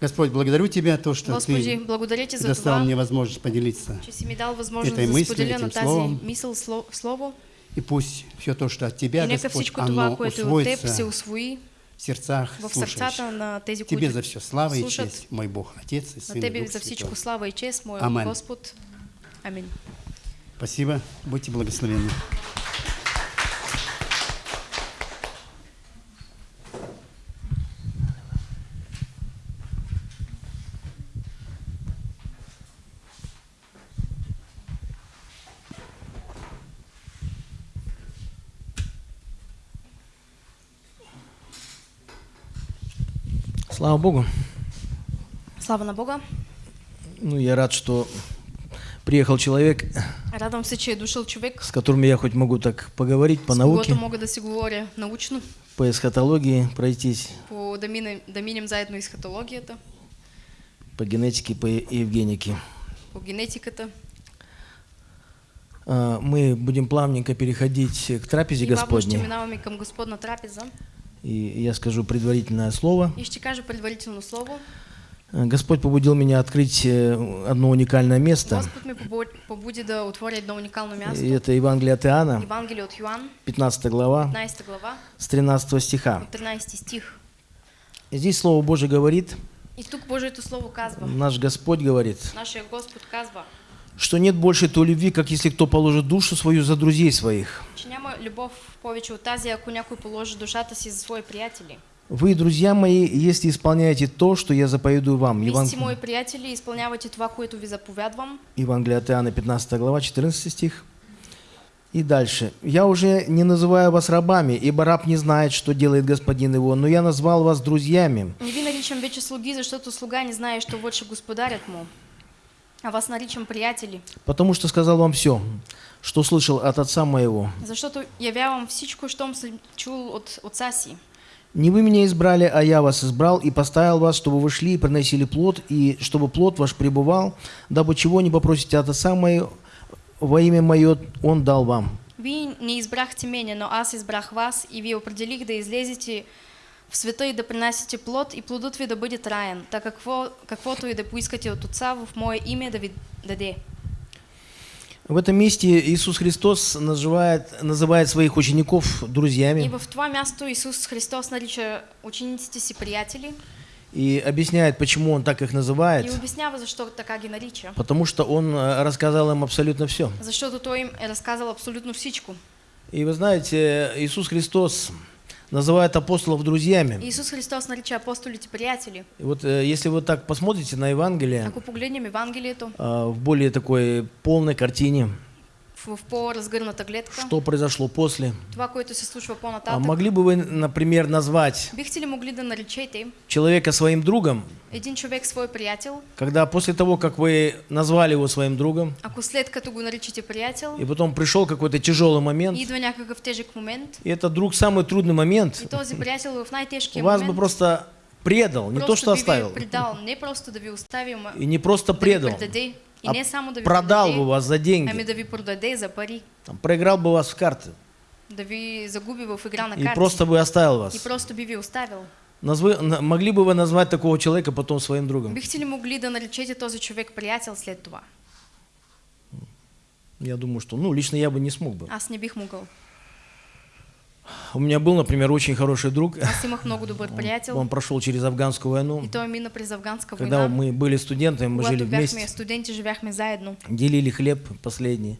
Господь, благодарю Тебя, то, что Господи, Ты това, мне возможность поделиться. Этой мыслью, этим словом. мисъл, сло- слово. И пусть все то, что от Тебя, И Господь, това, оно се усвоится усвои в сердцах слушающих. тези, Тебе за все слава и честь, мой Бог, Отец и Сын и Тебе Дух за всичко слава и чест, мой Амен. Господ. Амин. Спасибо, будьте благословенны. Слава Богу. Слава на Бога. Ну, я рад, что приехал человек, Радвам се, че е дошъл човек, с которым я хоть могу так поговорить по с науке, мога да си говоря научно, по эсхатологии пройтись, по, да, минем, да минем заедно по генетике, по евгенике. по генетиката. А, Мы будем плавненько переходить к трапезе И Господней. към Господна трапеза. И я скажу предварительное слово. И ще кажа предварително слово. А, Господь побудил меня открыть э, одно уникальное место. Господ ме побу- побуди да отворя едно уникално място. И это Евангелие от Иоанна, Евангелие от Йоан, 15 глава, 15 глава, с 13 стиха. от 13 стих. И Здесь Слово Божие говорит, И тук Божието Слово казва, наш Господь говорит, нашия Господ казва, что нет больше той любви, как если кто положит душу свою за друзей своих. че няма любов повече от тази, ако някой положи душата си за свои приятели. Вы, друзья мои, если исполняете то, что я заповедую вам. Еван- сте мои приятели и изпълнявате това, което ви заповядвам. Евангелие от Иоанна, 15 глава, 14 стих. И дальше. «Я уже не называю вас рабами, ибо раб не знает, что делает господин его, но я назвал вас друзьями. Не ви наричам вече слуги, защото слуга не знае, що върши господарят му. А вас наричам приятели, Потому что сказал вам все, что слышал от отца моего. защото явявам всичко, щом съм чул от отца си. Не вы меня избрали, а я вас избрал и поставил вас, чтобы вы шли и приносили плод, и чтобы плод ваш пребывал, дабы чего не попросите от отца моего, во имя мое он дал вам. Вие не избрахте мене, но аз избрах вас и ви определих да излезете в света и да принасяте плод, и плодът ви да бъде траен, так какво, каквото и да поискате от Отца в Мое име да ви даде. В этом месте Иисус Христос называет, называет своих учеников друзьями в това място Исус Христос нарича учениците си приятели и объясняет, почему Он так их и называет. обяснява защо така ги нарича. Потому что Он э, рассказал им абсолютно все. Защото Той им е разказал абсолютно всичко. И вы знаете, Иисус Христос называет апостолов друзьями. Исус Христос нарича апостолите приятели. И вот э, если вы так посмотрите на Евангелие Ако погледнем Евангелието э, в более такой полной картине, в, в по-разгърната гледка, что произошло после, това, което се случва а по-нататък, могли бы вы, например, назвать бихте ли могли да наречете человека своим другом, един човек свой приятел, когда после того, как вы назвали его своим другом, ако след като го наричате приятел, и потом пришел какой-то тяжелый момент, идва някакъв тежък момент. И этот друг самый трудный момент. И този приятел в най-тежкия вас бы момент. просто предал, не то что оставил, предал, не просто да ви остави, ама и не просто предал. И а не само да ви продал бы продаде, вас за ами деньги, да ви продаде за пари, там, проиграл бы вас в карты да ви загуби в игра на и карти просто бы оставил и вас. просто би ви оставил. Назвы- на- могли бы вы назвать такого человека потом своим другом? Бихте ли могли да наречете този човек приятел след това? Я думаю, что, ну, лично я бы не смог бы. Аз не бих могъл. У меня был, например, очень хороший друг. Приятел Он прошел через афганскую войну. и той мина през афганска Когда война. мы были студентами, мы жили вместе, студенти, живяхме заедно. делили хлеб последний.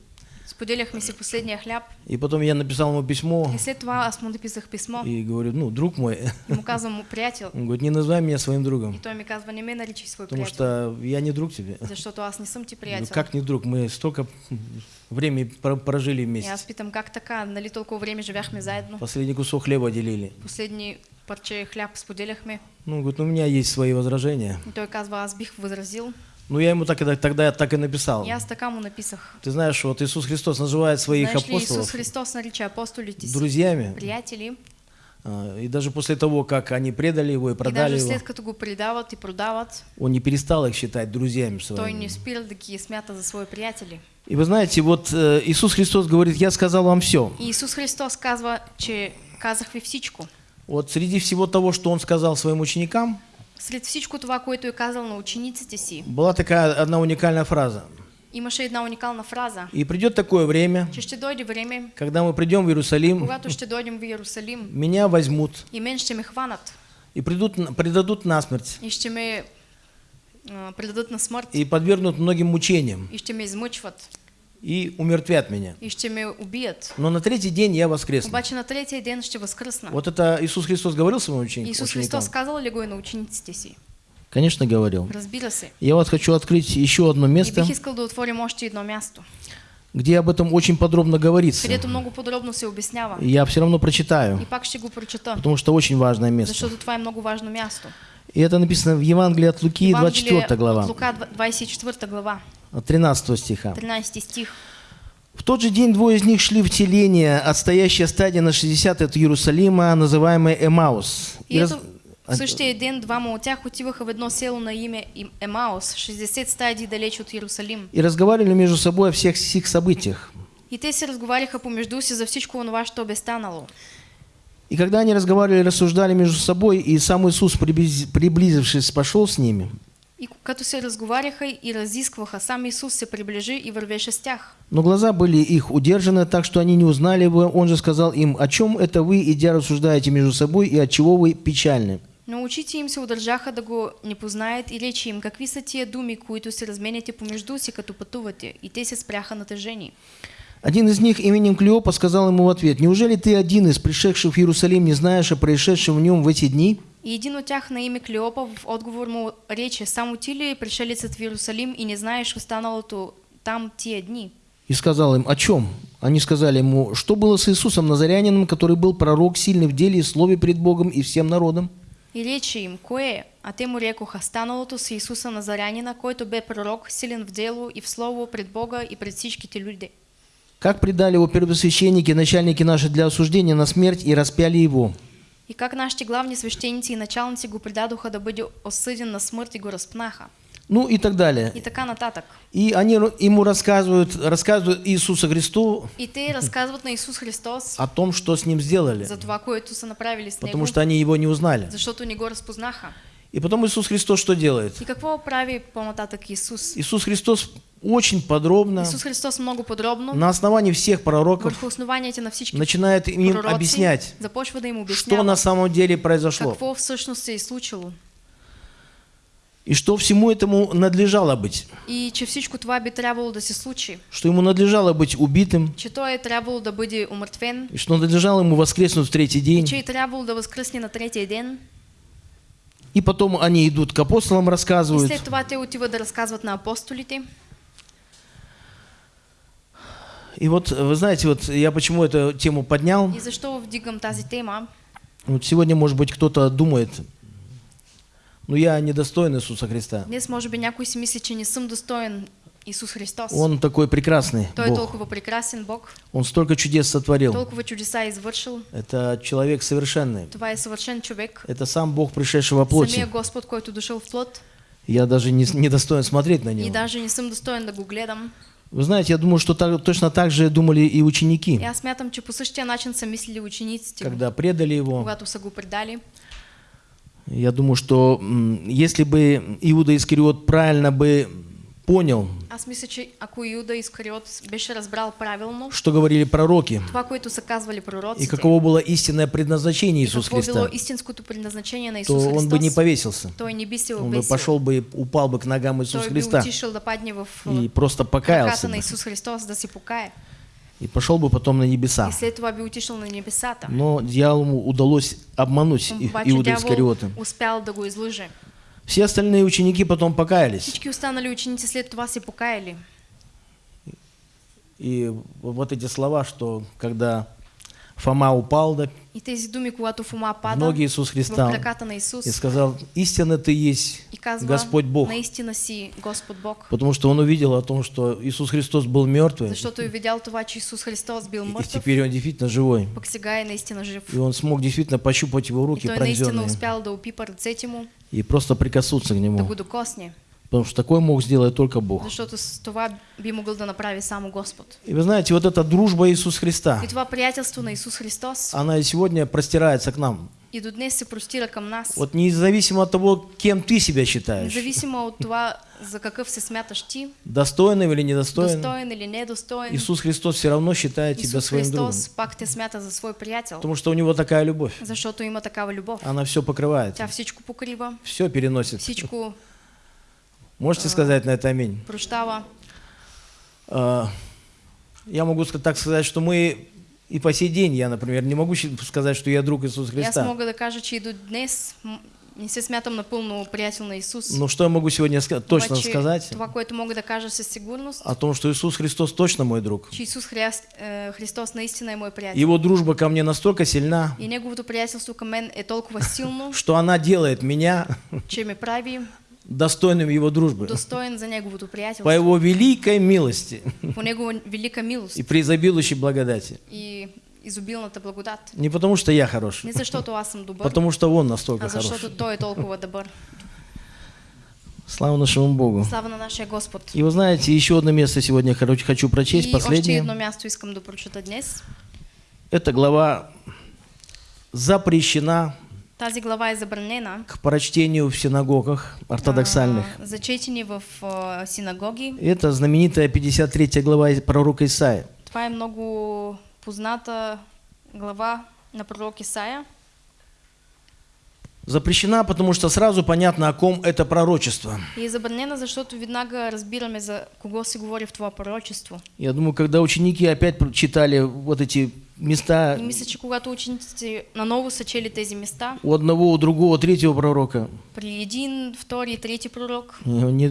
Споделяхме си последния хляб. И потом я написал ему письмо И след това аз му написах писмо и говорю, ну, друг мой, и му казвам му приятел. он говорит, не называй меня своим И другом, той ми казва, не ме наричай свой потому приятел, что я не друг тебе. защото аз не съм ти Ну, приятел. как не друг? Мы столько времени про- прожили И вместе. аз питам, как така? Нали толкова време живяхме заедно? Последний кусок хлеба делили. Последни парче хляб споделяхме. Ну, говорит, ну, у меня есть свои возражения. И той казва, аз бих възразил. Ну, я ему так, и- тогда так и написал. И аз така му написах. Ты знаешь, вот Иисус Христос называет своих Знаеш ли, апостолов Исус Христос нарича апостолите си друзьями, приятели, А, И даже после того, как они предали его и И продали даже его, след като го предават и продават, он не перестал их считать друзьями той своими. не спира да ги смята за свои приятели. И вы знаете, вот э, Иисус Христос говорит, я сказал вам все. И Исус Христос казва, че казах ви всичко. Вот среди всего того, что он сказал своим ученикам, Сред всичко това, което е казал на учениците си, была такая одна уникальная фраза. имаше една уникална фраза, И придет такое время, че ще дойде време, когда мы придем в Иерусалим, когато ще дойдем в Иерусалим меня возьмут и мен ще ме хванат. и придут, предадут насмерть. И ще ме а, предадат на смърт. И подвергнут многим мучениям. И ще ме измъчват и умертвят меня. и ще ме убият. Но на третий день я воскресну. Обаче на третия ден ще възкръсна. Вот это Иисус Христос говорил своим учени- Исус ученикам? Христос казал ли го и на учениците си? Конечно, говорил. Разбира се. Я вот хочу открыть еще одно И место, бих искал да отворим още едно място, где об этом очень подробно говорится. където много подробно се обяснява. И Я все равно прочитаю, И пак ще го прочета, потому что очень важное место. защото това е много важно място. И это написано в Евангелии от Луки, 24 глава, от Лука 24 глава, 13 стиха. 13 стих. В тот же день двое из них шли в теление, отстоящее стадия на 60 от Иерусалима, называемое Эмаус. И раз- ето в същия ден двама от тях отиваха в едно село на име Им- Емаус, 60 стадии далеч от Иерусалим. И разговаривали между собой о всех сих событиях. И те се разговаряха помежду си за всичко онова, що бе станало. И когда они разговаривали, рассуждали между собой, и сам Иисус, приблиз- приблизившись, пошел с ними. И като се разговаряха и разискваха, сам Исус се приближи и вървеше с тях. Но глаза были их удержаны, так что они не узнали его. Он же сказал им, о чем это вы, идя, рассуждаете между собой, и от чего вы печальны? Но очите им се удържаха да го не познаят и речи им, какви са тия думи, които се разменяте помежду си, като пътувате. И те се спряха натъжени. Один из них именем Клеопа сказал ему в ответ, «Неужели ты один из пришедших в Иерусалим не знаешь о происшедшем в нем в эти дни?» И един от тях на име Клеопа в отговор му рече, само ти ли пришелецът в Иерусалим и не знаеш останалото там тия дни? И сказал им, «О чем?» Они сказали ему, «Что было с Иисусом Назарянином, который был пророк, сильный в деле и слове пред Богом и всем народом?» И рече им, кое? А те му рекоха, станалото с Исуса Назарянина, който бе пророк, силен в дело и в слово пред Бога и пред всичките люди. Как предали его первосвященники, начальники наши для осуждения на смерть и распяли его? И как нашите главни свещеници и началници го предадоха да бъде осъден на смърт и го разпнаха. Ну и так далее. И така нататък. И они ему рассказывают, рассказывают Иисусу Христу И те разказват на Исус Христос о том, что с ним сделали, за това, което са направили с него, потому что они его не узнали. защото не го разпознаха. И потом Иисус Христос что делает? И какво прави по-нататък Исус? Иисус Христос очень подробно, Исус Христос много подробно, на основании всех пророков, на всички начинает им пророци, объяснять, започва им что на самом деле произошло. какво всъщност се е случило. И что всему этому надлежало быть. И че всичко това би трябвало да се случи. Что ему надлежало быть убитым, Че той е трябвало да бъде умъртвен. и что надлежало ему воскреснуть в третий И день. че е трябвало да възкръсне на третия ден. И потом они идут к апостолам, И рассказывают. след това те отиват да разказват на апостолите. И вот, вы знаете, вот я почему эту тему поднял. И защо вдигам тази тема? Вот сегодня, может быть, кто-то думает, ну я недостоин Иисуса Христа. Днес може би някой си мисли, че не съм достоен Исус Христос. Он такой прекрасный Той Бог. толкова прекрасен Бог, Он столько чудес сотворил. толкова чудеса извършил. Это человек совершенный. Това е съвършен човек. Это сам Бог, пришедший во плоти. Самия Господ, който дошъл в плод. Я даже не, не достоин смотреть на И него. даже не съм достоен да го гледам. Вы знаете, я думаю, что так- точно так же думали и ученики, аз смятам, че по същия начин са мислили учениците, когда предали его. когато са го предали. Я думаю, что если бы Иуда Искариот правильно бы понял, что говорили пророки, и каково было истинное предназначение Иисуса Христа, то он бы не повесился. той не Он бы пошел бы упал бы к ногам Иисуса Христа и просто покаялся бы. И пошел бы потом на небеса. Отишъл на небесата. Но дьяволу удалось обмануть Иуда Искариота. Все остальные ученики потом покаялись. Всички останали ученици след това се покаяли. И вот эти слова, что когда Фома упал да, в ноги Иисус Христа. и сказал, истинно ты есть казва, Господь Бог. Потому что он увидел о том, что Иисус Христос был бил и теперь он действительно живой. жив. И он смог действительно пощупать его руки пронзенные да и просто прикоснуться к да нему. Потому что такое мог сделать только Бог. Защото това би могъл да направи само Господ. И вы знаете, вот эта дружба Иисуса Христа, И това приятелство на Исус Христос она и сегодня простирается к нам. и до днес се простира към нас. Вот независимо от того, кем ты себя считаешь, Независимо от това за какъв се смяташ ти, достойным или недостойным, достоен или недостоен, Иисус Христос все равно считает тебя Исус своим другом. Христос пак те смята за свой приятел, Потому что у него такая любовь. защото има такава любов. Она все покрывает, Тя всичко покрива, все переносит. всичко Можете сказать на это аминь? прощава. А, Я могу так сказать, что мы и по сей день, я, например, не могу сказать, что я друг Иисуса И Христа. мога да кажа, че и до днес не се смятам напълно приятел на Исус. Но что я могу сегодня ска- точно Обаче, сказать? Това, което мога да кажа със сигурност, О том, что Иисус Христос точно мой друг. че Исус Христ, е, Христос наистина е мой приятел. Его дружба ко мне настолько сильна, И неговото приятелство към мен е толкова силно, что она делает меня че ме прави достойным Его дружбы. достоен за неговото По приятелство. Его великой милости По негова велика милост и преизобилующей благодати. и изобилната благодат. Не потому, что я хорош, Не защото аз съм добър, потому что Он настолько а хорош. защото Той е толкова добър. Слава нашему Богу. Слава на нашия Господ. И вы знаете, еще одно место сегодня хочу прочесть, И последнее. едно място искам да прочета днес. Эта глава запрещена Тази глава е забранена к прочтению в синагогах ортодоксальных. а, за четене в а, синагоги. Это знаменитая 53 глава пророка Исаия. Това е много позната глава на пророк Исаия. Запрещена, потому что сразу понятно, о ком это пророчество. И забранена, защото веднага разбираме за кого се говори в това пророчество. Я думаю, когда ученики опять читали вот эти места И мисля, че когато учениците наново са чели тези места, у одного, у другого, третьего пророка, при един, втори и трети пророк, они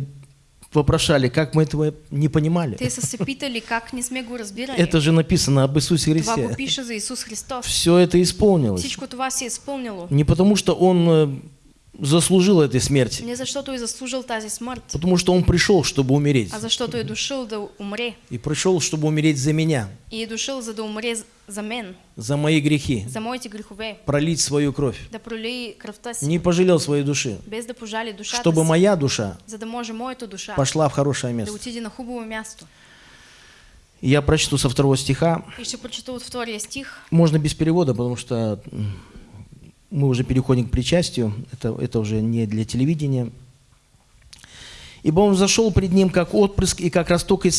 вопрошали, как мы этого не понимали. те се питали как не сме го разбирали. Это же написано об Иисусе Това го Христе. пише за Исус Христос. Все это исполнилось. Всичко това си е изпълнило. Не потому, что Он э, заслужил этой смерти, Не защото е заслужил тази смърт, потому что Он пришел, чтобы умереть. а защото е дошъл да умре. И пришел, чтобы умереть за меня, И е дошъл за да умре за мен, за мои грехи, за моите грехове, пролить свою кровь. да пролей кръвта си, Не пожалел своей души, без да пожали душата чтобы си, моя душа за да може моята душа пошла в хорошее да место. отиде на хубаво място. И Я прочту со второго стиха. И ще прочета от втория стих. Можно без перевода, потому что мы уже переходим к причастию. Это, это уже не для телевидения. Ибо он зашел пред ним, как отпрыск и как росток из